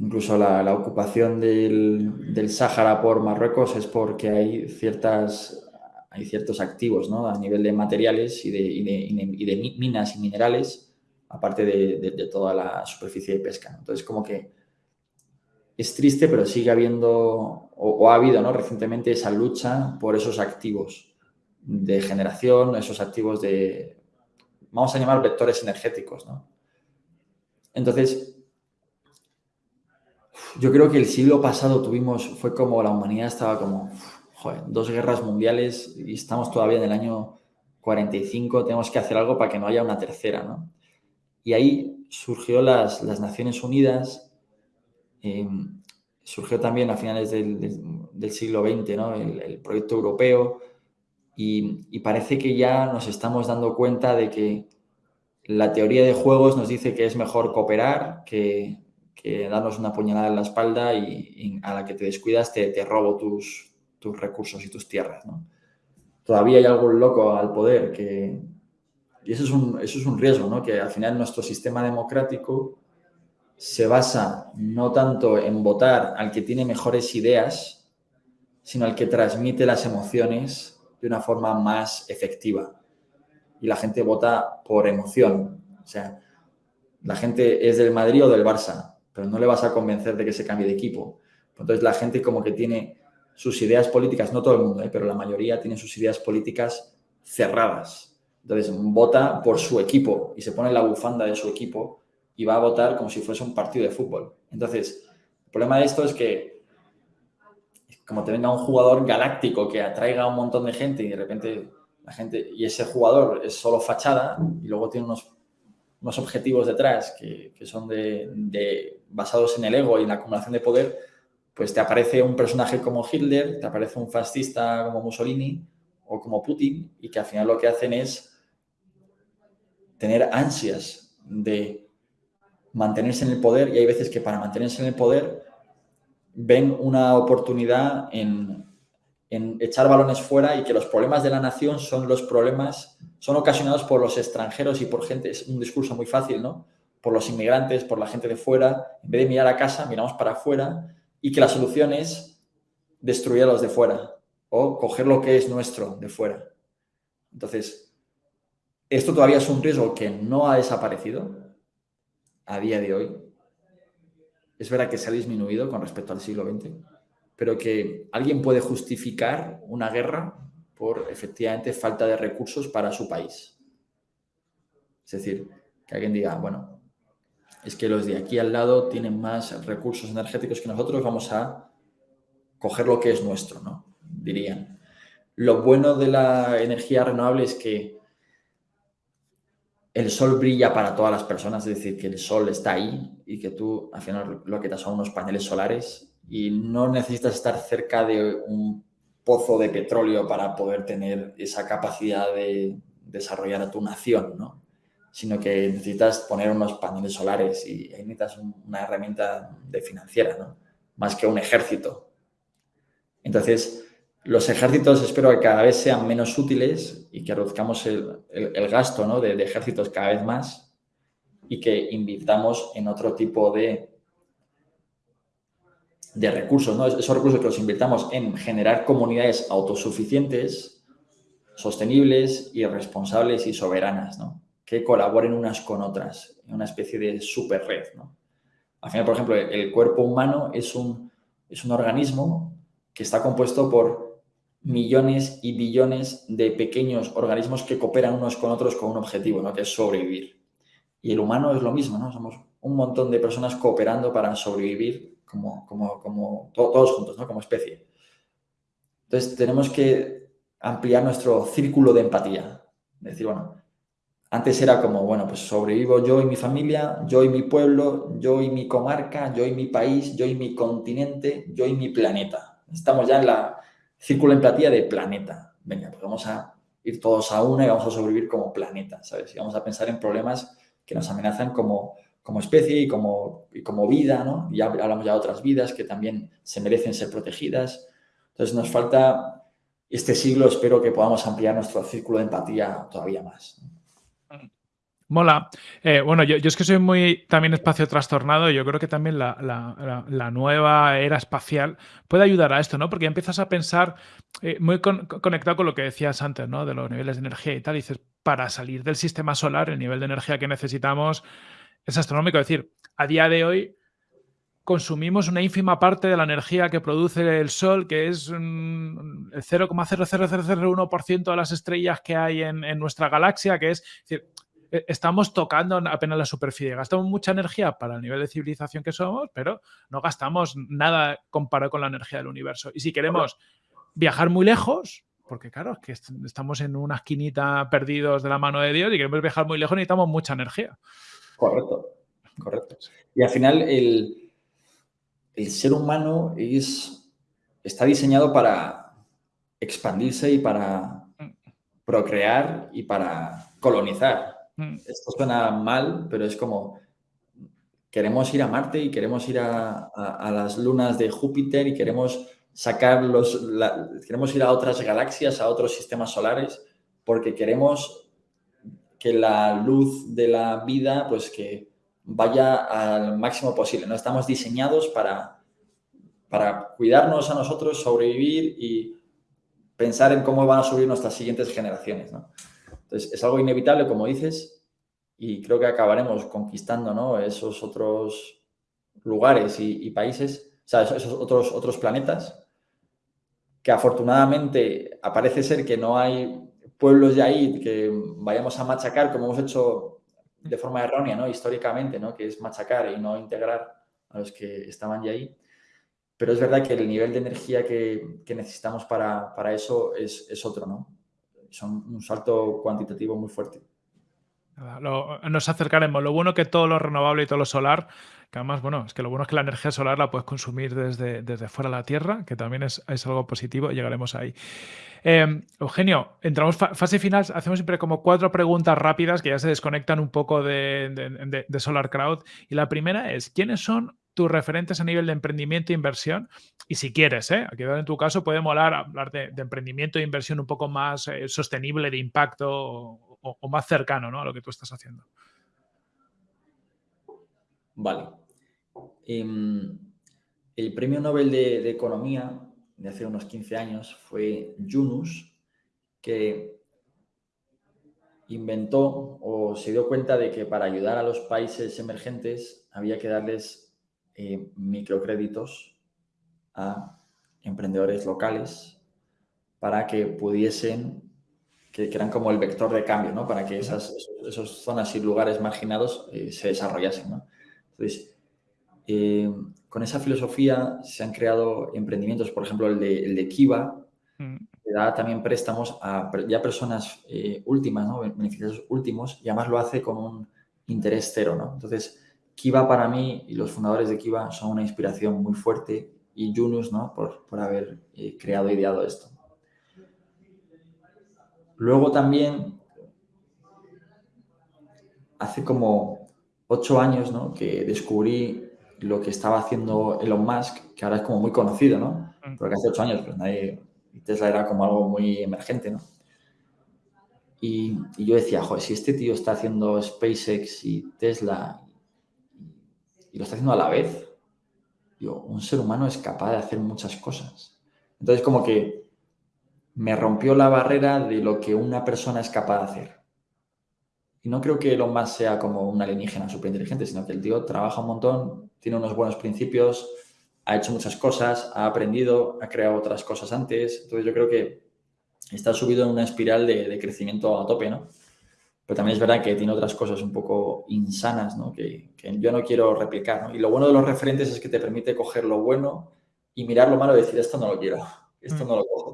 Incluso la, ocupación del, del, Sáhara por Marruecos es porque hay, ciertas, hay ciertos activos ¿no? a nivel de materiales y de, y de, minas y minerales, aparte de, toda la superficie de pesca. Entonces, como que es triste, pero sigue habiendo, o, ha habido ¿no? recientemente esa lucha por esos activos de generación, esos activos de, vamos a llamar vectores energéticos. ¿no? Entonces, yo creo que el siglo pasado tuvimos, fue como la humanidad estaba como, joder, dos guerras mundiales y estamos todavía en el año 45, tenemos que hacer algo para que no haya una tercera, ¿no? Y ahí surgió las, las Naciones Unidas eh, surgió también a finales del, siglo XX ¿no? el, proyecto europeo y, parece que ya nos estamos dando cuenta de que la teoría de juegos nos dice que es mejor cooperar que, darnos una puñalada en la espalda y, a la que te descuidas te, te robo tus, tus, recursos y tus tierras. Todavía hay algo loco al poder que... Y eso es un, eso es un riesgo, ¿no? que al final nuestro sistema democrático se basa no tanto en votar al que tiene mejores ideas, sino al que transmite las emociones de una forma más efectiva. Y la gente vota por emoción. O sea, la gente es del Madrid o del Barça, pero no le vas a convencer de que se cambie de equipo. Entonces la gente como que tiene sus ideas políticas, no todo el mundo, ¿eh? pero la mayoría tiene sus ideas políticas cerradas. Entonces vota por su equipo y se pone la bufanda de su equipo y va a votar como si fuese un partido de fútbol. Entonces, el problema de esto es que como te venga un jugador galáctico que atraiga a un montón de gente y de repente la gente, y ese jugador es solo fachada y luego tiene unos, unos objetivos detrás que, que son de, de, basados en el ego y en la acumulación de poder, pues te aparece un personaje como Hitler, te aparece un fascista como Mussolini o como Putin y que al final lo que hacen es tener ansias de mantenerse en el poder y hay veces que para mantenerse en el poder ven una oportunidad en, echar balones fuera y que los problemas de la nación son los problemas, son ocasionados por los extranjeros y por gente, es un discurso muy fácil, ¿no? Por los inmigrantes, por la gente de fuera, en vez de mirar a casa, miramos para afuera y que la solución es destruir a los de fuera o coger lo que es nuestro de fuera. Entonces, esto todavía es un riesgo que no ha desaparecido, a día de hoy, es verdad que se ha disminuido con respecto al siglo XX, pero que alguien puede justificar una guerra por efectivamente falta de recursos para su país. Es decir, que alguien diga, bueno, es que los de aquí al lado tienen más recursos energéticos que nosotros, vamos a coger lo que es nuestro, ¿no? Dirían. Lo bueno de la energía renovable es que el sol brilla para todas las personas, es decir, que el sol está ahí y que tú al final lo que te son unos paneles solares y no necesitas estar cerca de un pozo de petróleo para poder tener esa capacidad de desarrollar a tu nación, ¿no? sino que necesitas poner unos paneles solares y necesitas una herramienta de financiera, ¿no? más que un ejército. Entonces, los ejércitos espero que cada vez sean menos útiles y que reduzcamos el, gasto ¿no? de, ejércitos cada vez más y que invirtamos en otro tipo de, de recursos. ¿no? Esos recursos que los invirtamos en generar comunidades autosuficientes, sostenibles y responsables y soberanas, ¿no? que colaboren unas con otras en una especie de super red. ¿no? Al final, por ejemplo, el cuerpo humano es un, es un organismo que está compuesto por millones y billones de pequeños organismos que cooperan unos con otros con un objetivo, ¿no? que es sobrevivir. Y el humano es lo mismo, ¿no? Somos un montón de personas cooperando para sobrevivir como, como, como todos juntos, ¿no? Como especie. Entonces tenemos que ampliar nuestro círculo de empatía. decir, bueno, antes era como, bueno, pues sobrevivo yo y mi familia, yo y mi pueblo, yo y mi comarca, yo y mi país, yo y mi continente, yo y mi planeta. Estamos ya en la, círculo de empatía de planeta. Venga, pues vamos a ir todos a una y vamos a sobrevivir como planeta, ¿sabes? Y vamos a pensar en problemas que nos amenazan como, como especie y como, y como vida, ¿no? Y hablamos ya de otras vidas que también se merecen ser protegidas. Entonces nos falta este siglo espero que podamos ampliar nuestro círculo de empatía todavía más. Mola. Eh, bueno, yo, es que soy muy también espacio trastornado y yo creo que también la, nueva era espacial puede ayudar a esto, ¿no? Porque empiezas a pensar eh, muy conectado con lo que decías antes, ¿no? De los niveles de energía y tal. dices, para salir del sistema solar, el nivel de energía que necesitamos es astronómico. Es decir, a día de hoy consumimos una ínfima parte de la energía que produce el Sol, que es el 0,00001% de las estrellas que hay en, nuestra galaxia, que es, decir, e, estamos tocando apenas la superficie. Gastamos mucha energía para el nivel de civilización que somos, pero no gastamos nada comparado con la energía del universo. Y si queremos viajar muy lejos, porque claro, que estamos en una esquinita perdidos de la mano de Dios y queremos viajar muy lejos, necesitamos mucha energía. Correcto, correcto. Y al final el, el ser humano es, está diseñado para expandirse y para procrear y para colonizar. Mm. Esto suena mal, pero es como queremos ir a Marte y queremos ir a, las lunas de Júpiter y queremos sacar los, queremos ir a otras galaxias, a otros sistemas solares, porque queremos que la luz de la vida, pues que vaya al máximo posible. ¿no? Estamos diseñados para, para cuidarnos a nosotros, sobrevivir y pensar en cómo van a subir nuestras siguientes generaciones. ¿no? Entonces, es algo inevitable, como dices, y creo que acabaremos conquistando ¿no? esos otros lugares y, países, o sea, esos otros, otros planetas, que afortunadamente aparece ser que no hay pueblos de ahí que vayamos a machacar como hemos hecho de forma errónea, ¿no? históricamente, ¿no? que es machacar y no integrar a los que estaban ya ahí. Pero es verdad que el nivel de energía que, que necesitamos para, para eso es, es otro, ¿no? son un salto cuantitativo muy fuerte. nos acercaremos. Lo bueno que todo lo renovable y todo lo solar, que además, bueno, es que lo bueno es que la energía solar la puedes consumir desde, desde fuera de la Tierra, que también es, algo positivo, llegaremos ahí. Em, Eugenio, entramos fase final, hacemos siempre como cuatro preguntas rápidas que ya se desconectan un poco de, de Solar Crowd. Y la primera es, ¿quiénes son tus referentes a nivel de emprendimiento e inversión. Y si quieres, ¿eh? aquí en tu caso puede molar hablar de, emprendimiento e inversión un poco más eh, sostenible, de impacto o, más cercano ¿no? a lo que tú estás haciendo. Vale. Em, el premio Nobel de, de, Economía de hace unos 15 años fue Yunus, que inventó o se dio cuenta de que para ayudar a los países emergentes había que darles eh, microcréditos a emprendedores locales para que pudiesen, que, eran como el vector de cambio, ¿no? Para que esas, zonas y lugares marginados eh, se desarrollasen, ¿no? Entonces, eh, con esa filosofía se han creado emprendimientos, por ejemplo, el de, el de Kiva, mm. que da también préstamos a ya personas últimas, ¿no? beneficiarios últimos, y además lo hace con un interés cero, ¿no? Entonces, Kiva para mí y los fundadores de Kiva son una inspiración muy fuerte y Yunus ¿no? por, haber eh, creado e ideado esto. Luego también, hace como ocho años ¿no? que descubrí lo que estaba haciendo Elon Musk, que ahora es como muy conocido, ¿no? Mm. Porque hace ocho años pues nadie, Tesla era como algo muy emergente, ¿no? Y, y, yo decía, joder, si este tío está haciendo SpaceX y Tesla y lo está haciendo a la vez, digo, un ser humano es capaz de hacer muchas cosas. Entonces, como que me rompió la barrera de lo que una persona es capaz de hacer. Y no creo que Elon Musk sea como un alienígena súper inteligente, sino que el tío trabaja un montón, tiene unos buenos principios, ha hecho muchas cosas, ha aprendido, ha creado otras cosas antes. Entonces, yo creo que está subido en una espiral de, de crecimiento a tope, ¿no? pero también es verdad que tiene otras cosas un poco insanas, ¿no? Que, yo no quiero replicar, ¿no? Y lo bueno de los referentes es que te permite coger lo bueno y mirar lo malo y decir, esto no lo quiero, esto no lo cojo.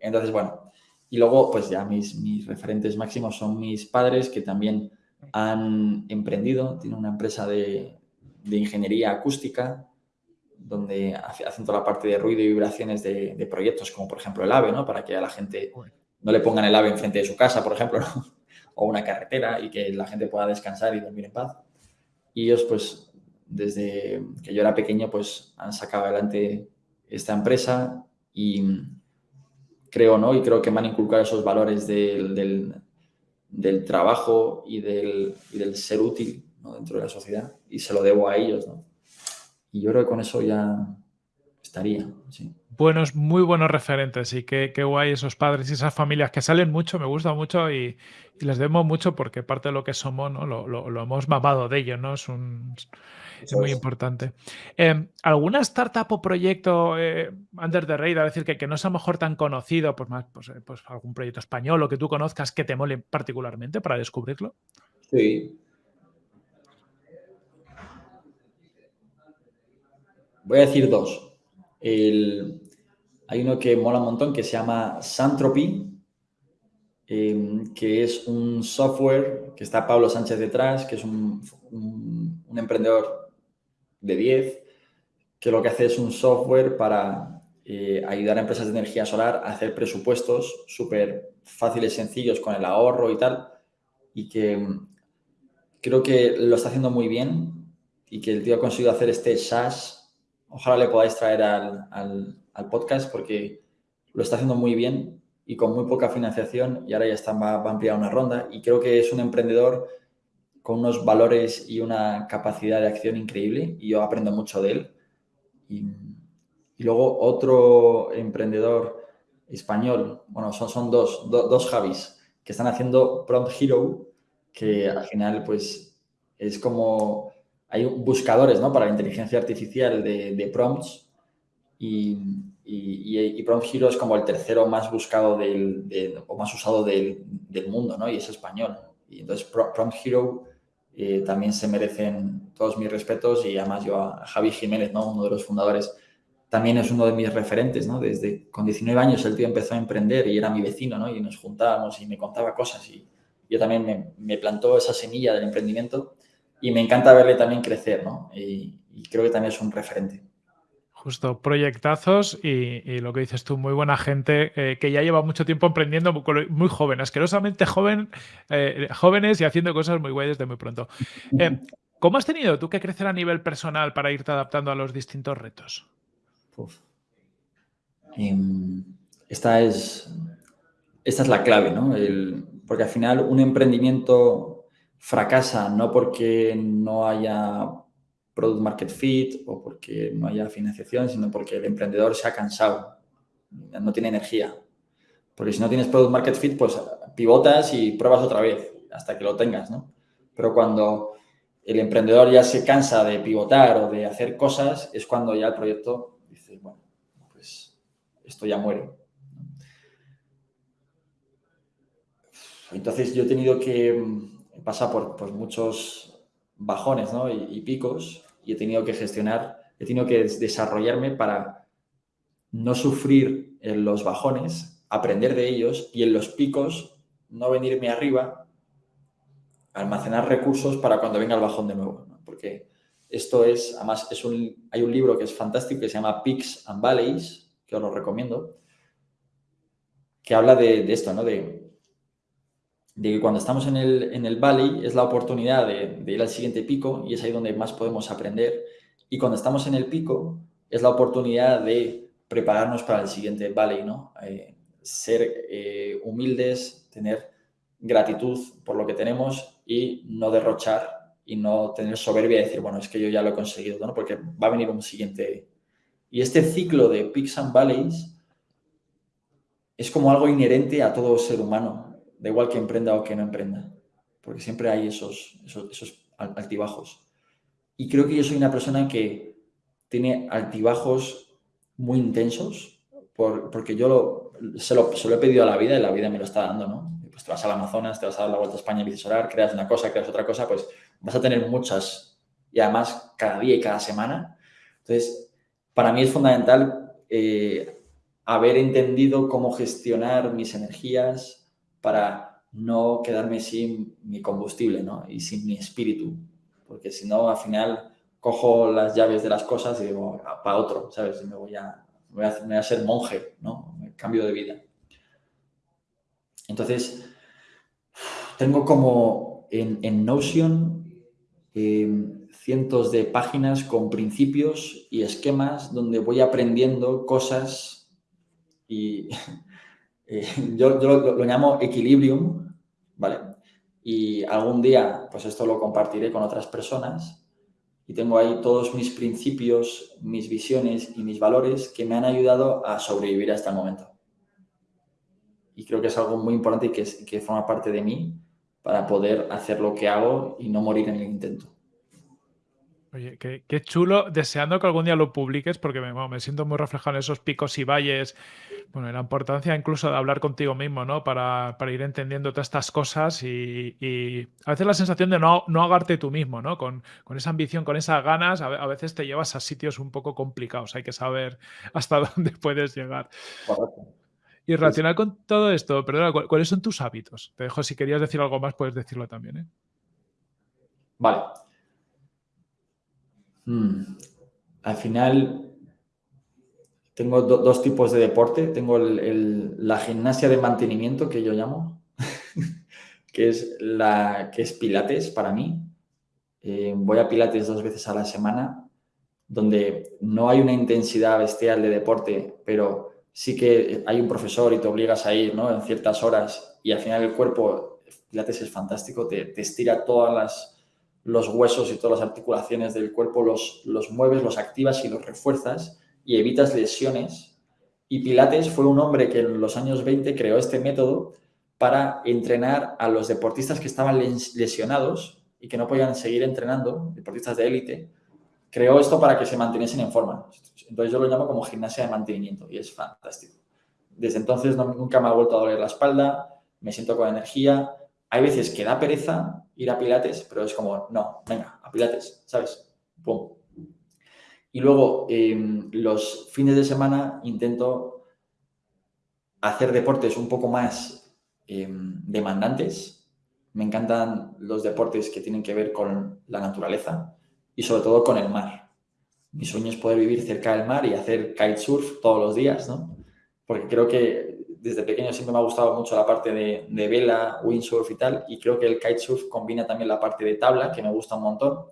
Entonces, bueno, y luego, pues ya mis, mis referentes máximos son mis padres que también han emprendido, tienen una empresa de, de ingeniería acústica donde hacen toda la parte de ruido y vibraciones de, de, proyectos, como por ejemplo el AVE, ¿no? Para que a la gente no le pongan el AVE enfrente de su casa, por ejemplo, ¿no? o una carretera y que la gente pueda descansar y dormir en paz. Y ellos, pues, desde que yo era pequeño, pues han sacado adelante esta empresa y, creo, ¿no? Y creo que me han inculcado esos valores del, del, trabajo y del, y del, ser útil dentro de la sociedad y se lo debo a ellos, ¿no? Y yo creo que con eso ya estaría, sí buenos, muy buenos referentes y qué, guay esos padres y esas familias que salen mucho, me gusta mucho y, les demos mucho porque parte de lo que somos, ¿no? Lo, hemos mamado de ellos, ¿no? Es, un, muy importante. Em, ¿Alguna startup o proyecto eh, under the radar, es decir, que, que, no sea mejor tan conocido, pues más, pues, eh, pues, algún proyecto español o que tú conozcas que te mole particularmente para descubrirlo? Sí. Voy a decir dos. Hay uno que mola un montón que se llama Santropy, em, que es un software que está Pablo Sánchez detrás, que es un, emprendedor de 10, que lo que hace es un software para eh, ayudar a empresas de energía solar a hacer presupuestos súper fáciles, sencillos, con el ahorro y tal, y que em, creo que lo está haciendo muy bien y que el tío ha conseguido hacer este SaaS. Ojalá le podáis traer al al podcast porque lo está haciendo muy bien y con muy poca financiación y ahora ya está, va, a ampliar una ronda y creo que es un emprendedor con unos valores y una capacidad de acción increíble y yo aprendo mucho de él. Y, luego otro emprendedor español, bueno, son, son dos, dos Javis que están haciendo Prompt Hero, que al final pues es como, hay buscadores ¿no? para la inteligencia artificial de, prompts y, y, Prompt Hero es como el tercero más buscado del, o más usado del, del, mundo, ¿no? Y es español. Y entonces Prompt Hero eh, también se merecen todos mis respetos y además yo a Javi Jiménez, ¿no? Uno de los fundadores, también es uno de mis referentes, ¿no? Desde con 19 años el tío empezó a emprender y era mi vecino, ¿no? Y nos juntábamos y me contaba cosas y yo también me, me plantó esa semilla del emprendimiento y me encanta verle también crecer, ¿no? y creo que también es un referente. Justo, proyectazos y, lo que dices tú, muy buena gente eh, que ya lleva mucho tiempo emprendiendo, muy, joven, asquerosamente joven, eh, jóvenes y haciendo cosas muy guay desde muy pronto. Eh, ¿Cómo has tenido tú que crecer a nivel personal para irte adaptando a los distintos retos? Em, esta, es, esta es la clave, ¿no? porque al final un emprendimiento fracasa no porque no haya product market fit o porque no haya financiación, sino porque el emprendedor se ha cansado, no tiene energía. Porque si no tienes product market fit, pues pivotas y pruebas otra vez hasta que lo tengas, ¿no? Pero cuando el emprendedor ya se cansa de pivotar o de hacer cosas, es cuando ya el proyecto dice, bueno, pues esto ya muere. Entonces yo he tenido que pasar por pues, muchos bajones ¿no? y, picos y he tenido que gestionar, he tenido que desarrollarme para no sufrir en los bajones, aprender de ellos y en los picos no venirme arriba, almacenar recursos para cuando venga el bajón de nuevo. Porque esto es, además, es un, hay un libro que es fantástico que se llama Peaks and Valleys, que os lo recomiendo, que habla de, esto, ¿no? De, de que cuando estamos en el, en el valley es la oportunidad de, ir al siguiente pico y es ahí donde más podemos aprender. Y cuando estamos en el pico es la oportunidad de prepararnos para el siguiente valley, ¿no? Eh, ser eh, humildes, tener gratitud por lo que tenemos y no derrochar y no tener soberbia y decir, bueno, es que yo ya lo he conseguido, ¿no? Porque va a venir un siguiente. Y este ciclo de peaks and valleys es como algo inherente a todo ser humano da igual que emprenda o que no emprenda, porque siempre hay esos, esos, altibajos. Y creo que yo soy una persona que tiene altibajos muy intensos, porque yo lo, se, lo, he pedido a la vida y la vida me lo está dando, ¿no? Pues te vas al Amazonas, te vas a dar la vuelta a España y solar, creas una cosa, creas otra cosa, pues vas a tener muchas y además cada día y cada semana. Entonces, para mí es fundamental eh, haber entendido cómo gestionar mis energías, para no quedarme sin mi combustible ¿no? y sin mi espíritu, porque si no, al final cojo las llaves de las cosas y digo, ah, para otro, ¿sabes? Me voy a, voy a, voy a ser monje, ¿no? Cambio de vida. Entonces, tengo como en, en Notion em, cientos de páginas con principios y esquemas donde voy aprendiendo cosas y Eh, yo, lo, llamo equilibrium, ¿vale? Y algún día, pues esto lo compartiré con otras personas y tengo ahí todos mis principios, mis visiones y mis valores que me han ayudado a sobrevivir hasta el momento. Y creo que es algo muy importante y que forma parte de mí para poder hacer lo que hago y no morir en el intento. Oye, qué, chulo, deseando que algún día lo publiques porque me, me, siento muy reflejado en esos picos y valles, bueno, la importancia incluso de hablar contigo mismo, ¿no? Para, ir entendiendo todas estas cosas y, a veces la sensación de no, no ahogarte tú mismo, ¿no? Con, esa ambición, con esas ganas, a, veces te llevas a sitios un poco complicados, hay que saber hasta dónde puedes llegar. Y relacionar con todo esto, perdona, ¿cuáles son tus hábitos? Te dejo, si querías decir algo más, puedes decirlo también, ¿eh? Vale. Mm. Al final, tengo dos tipos de deporte. Tengo la gimnasia de mantenimiento, que yo llamo, que, es la, que es pilates para mí. Eh, voy a pilates dos veces a la semana, donde no hay una intensidad bestial de deporte, pero sí que hay un profesor y te obligas a ir ¿no? en ciertas horas y al final el cuerpo, pilates es fantástico, te, te estira todas las los huesos y todas las articulaciones del cuerpo, los, los mueves, los activas y los refuerzas y evitas lesiones. Y Pilates fue un hombre que en los años 20 creó este método para entrenar a los deportistas que estaban lesionados y que no podían seguir entrenando, deportistas de élite, creó esto para que se manteniesen en forma. Entonces yo lo llamo como gimnasia de mantenimiento y es fantástico. Desde entonces nunca me ha vuelto a doler la espalda, me siento con energía. Hay veces que da pereza ir a Pilates, pero es como, no, venga, a Pilates, ¿sabes? Pum. Y luego, em, los fines de semana intento hacer deportes un poco más em, demandantes. Me encantan los deportes que tienen que ver con la naturaleza y sobre todo con el mar. Mi sueño es poder vivir cerca del mar y hacer kitesurf todos los días, ¿no? Porque creo que desde pequeño siempre me ha gustado mucho la parte de, vela, windsurf y tal, y creo que el kitesurf combina también la parte de tabla, que me gusta un montón,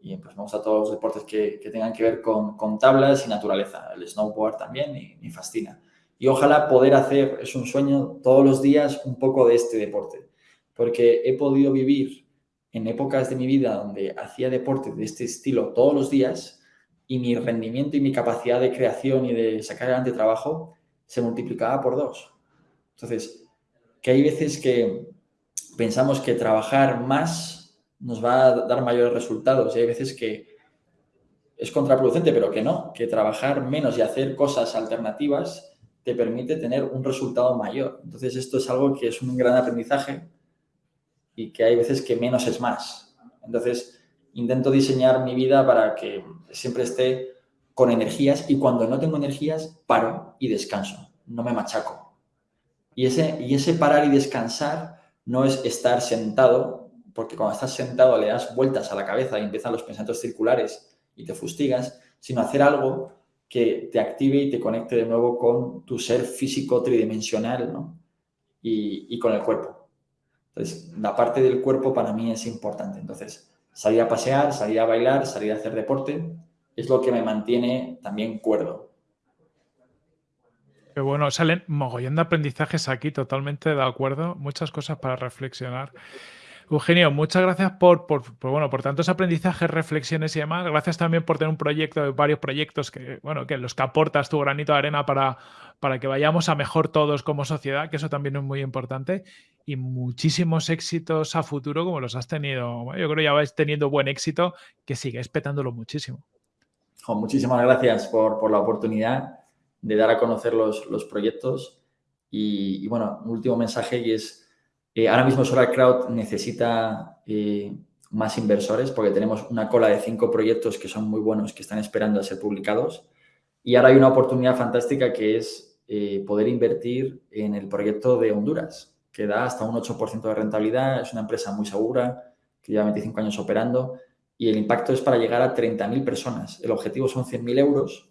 y pues me gustan todos los deportes que, tengan que ver con, tablas y naturaleza. El snowboard también me fascina. Y ojalá poder hacer, es un sueño, todos los días un poco de este deporte, porque he podido vivir en épocas de mi vida donde hacía deporte de este estilo todos los días y mi rendimiento y mi capacidad de creación y de sacar adelante trabajo se multiplicaba por dos. Entonces, que hay veces que pensamos que trabajar más nos va a dar mayores resultados y hay veces que es contraproducente, pero que no, que trabajar menos y hacer cosas alternativas te permite tener un resultado mayor. Entonces, esto es algo que es un gran aprendizaje y que hay veces que menos es más. Entonces, intento diseñar mi vida para que siempre esté con energías y cuando no tengo energías, paro y descanso, no me machaco. Y ese, y ese parar y descansar no es estar sentado, porque cuando estás sentado le das vueltas a la cabeza y empiezan los pensamientos circulares y te fustigas, sino hacer algo que te active y te conecte de nuevo con tu ser físico tridimensional ¿no? y, y con el cuerpo. Entonces, la parte del cuerpo para mí es importante. Entonces, salir a pasear, salir a bailar, salir a hacer deporte, es lo que me mantiene también cuerdo. Qué bueno, salen mogollón de aprendizajes aquí, totalmente de acuerdo, muchas cosas para reflexionar. Eugenio, muchas gracias por, bueno, por tantos aprendizajes, reflexiones y demás. Gracias también por tener un proyecto, varios proyectos que, bueno, que los que aportas tu granito de arena para, para que vayamos a mejor todos como sociedad, que eso también es muy importante. Y muchísimos éxitos a futuro como los has tenido. Yo creo que ya vais teniendo buen éxito, que sigue petándolo muchísimo muchísimas gracias por, la oportunidad de dar a conocer los, proyectos. Y, bueno, un último mensaje y es, eh, ahora mismo Solar Crowd necesita eh, más inversores porque tenemos una cola de cinco proyectos que son muy buenos, que están esperando a ser publicados. Y ahora hay una oportunidad fantástica que es eh, poder invertir en el proyecto de Honduras, que da hasta un 8% de rentabilidad, es una empresa muy segura, que lleva 25 años operando y el impacto es para llegar a 30.000 personas. El objetivo son 100.000 euros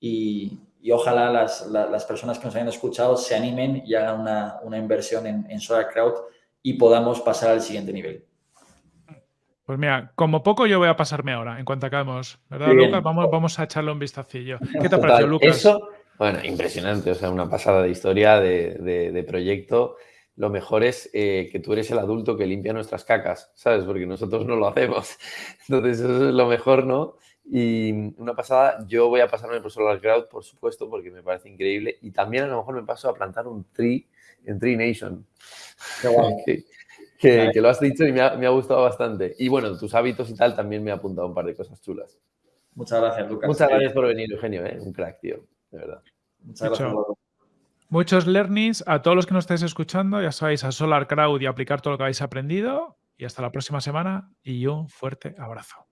y, ojalá las, personas que nos hayan escuchado se animen y hagan una, inversión en, en Solar Crowd y podamos pasar al siguiente nivel. Pues mira, como poco yo voy a pasarme ahora en cuanto acabemos, ¿verdad, Lucas? Vamos, vamos a echarle un vistacillo. ¿Qué te ha parecido, Lucas? Eso, Bueno, impresionante, o sea, una pasada de historia, de, proyecto. Lo mejor es eh, que tú eres el adulto que limpia nuestras cacas, ¿sabes? Porque nosotros no lo hacemos. Entonces, eso es lo mejor, ¿no? Y una pasada, yo voy a pasarme por Solar Crowd, por supuesto, porque me parece increíble. Y también a lo mejor me paso a plantar un tree en Tree Nation. Qué guay. que, lo has dicho y me ha, gustado bastante. Y bueno, tus hábitos y tal también me ha apuntado un par de cosas chulas. Muchas gracias, Lucas. Muchas gracias por venir, Eugenio, ¿eh? un crack, tío, de verdad. Muchas gracias. Muchos learnings a todos los que nos estáis escuchando, ya sabéis, a Solar Crowd y aplicar todo lo que habéis aprendido. Y hasta la próxima semana y un fuerte abrazo.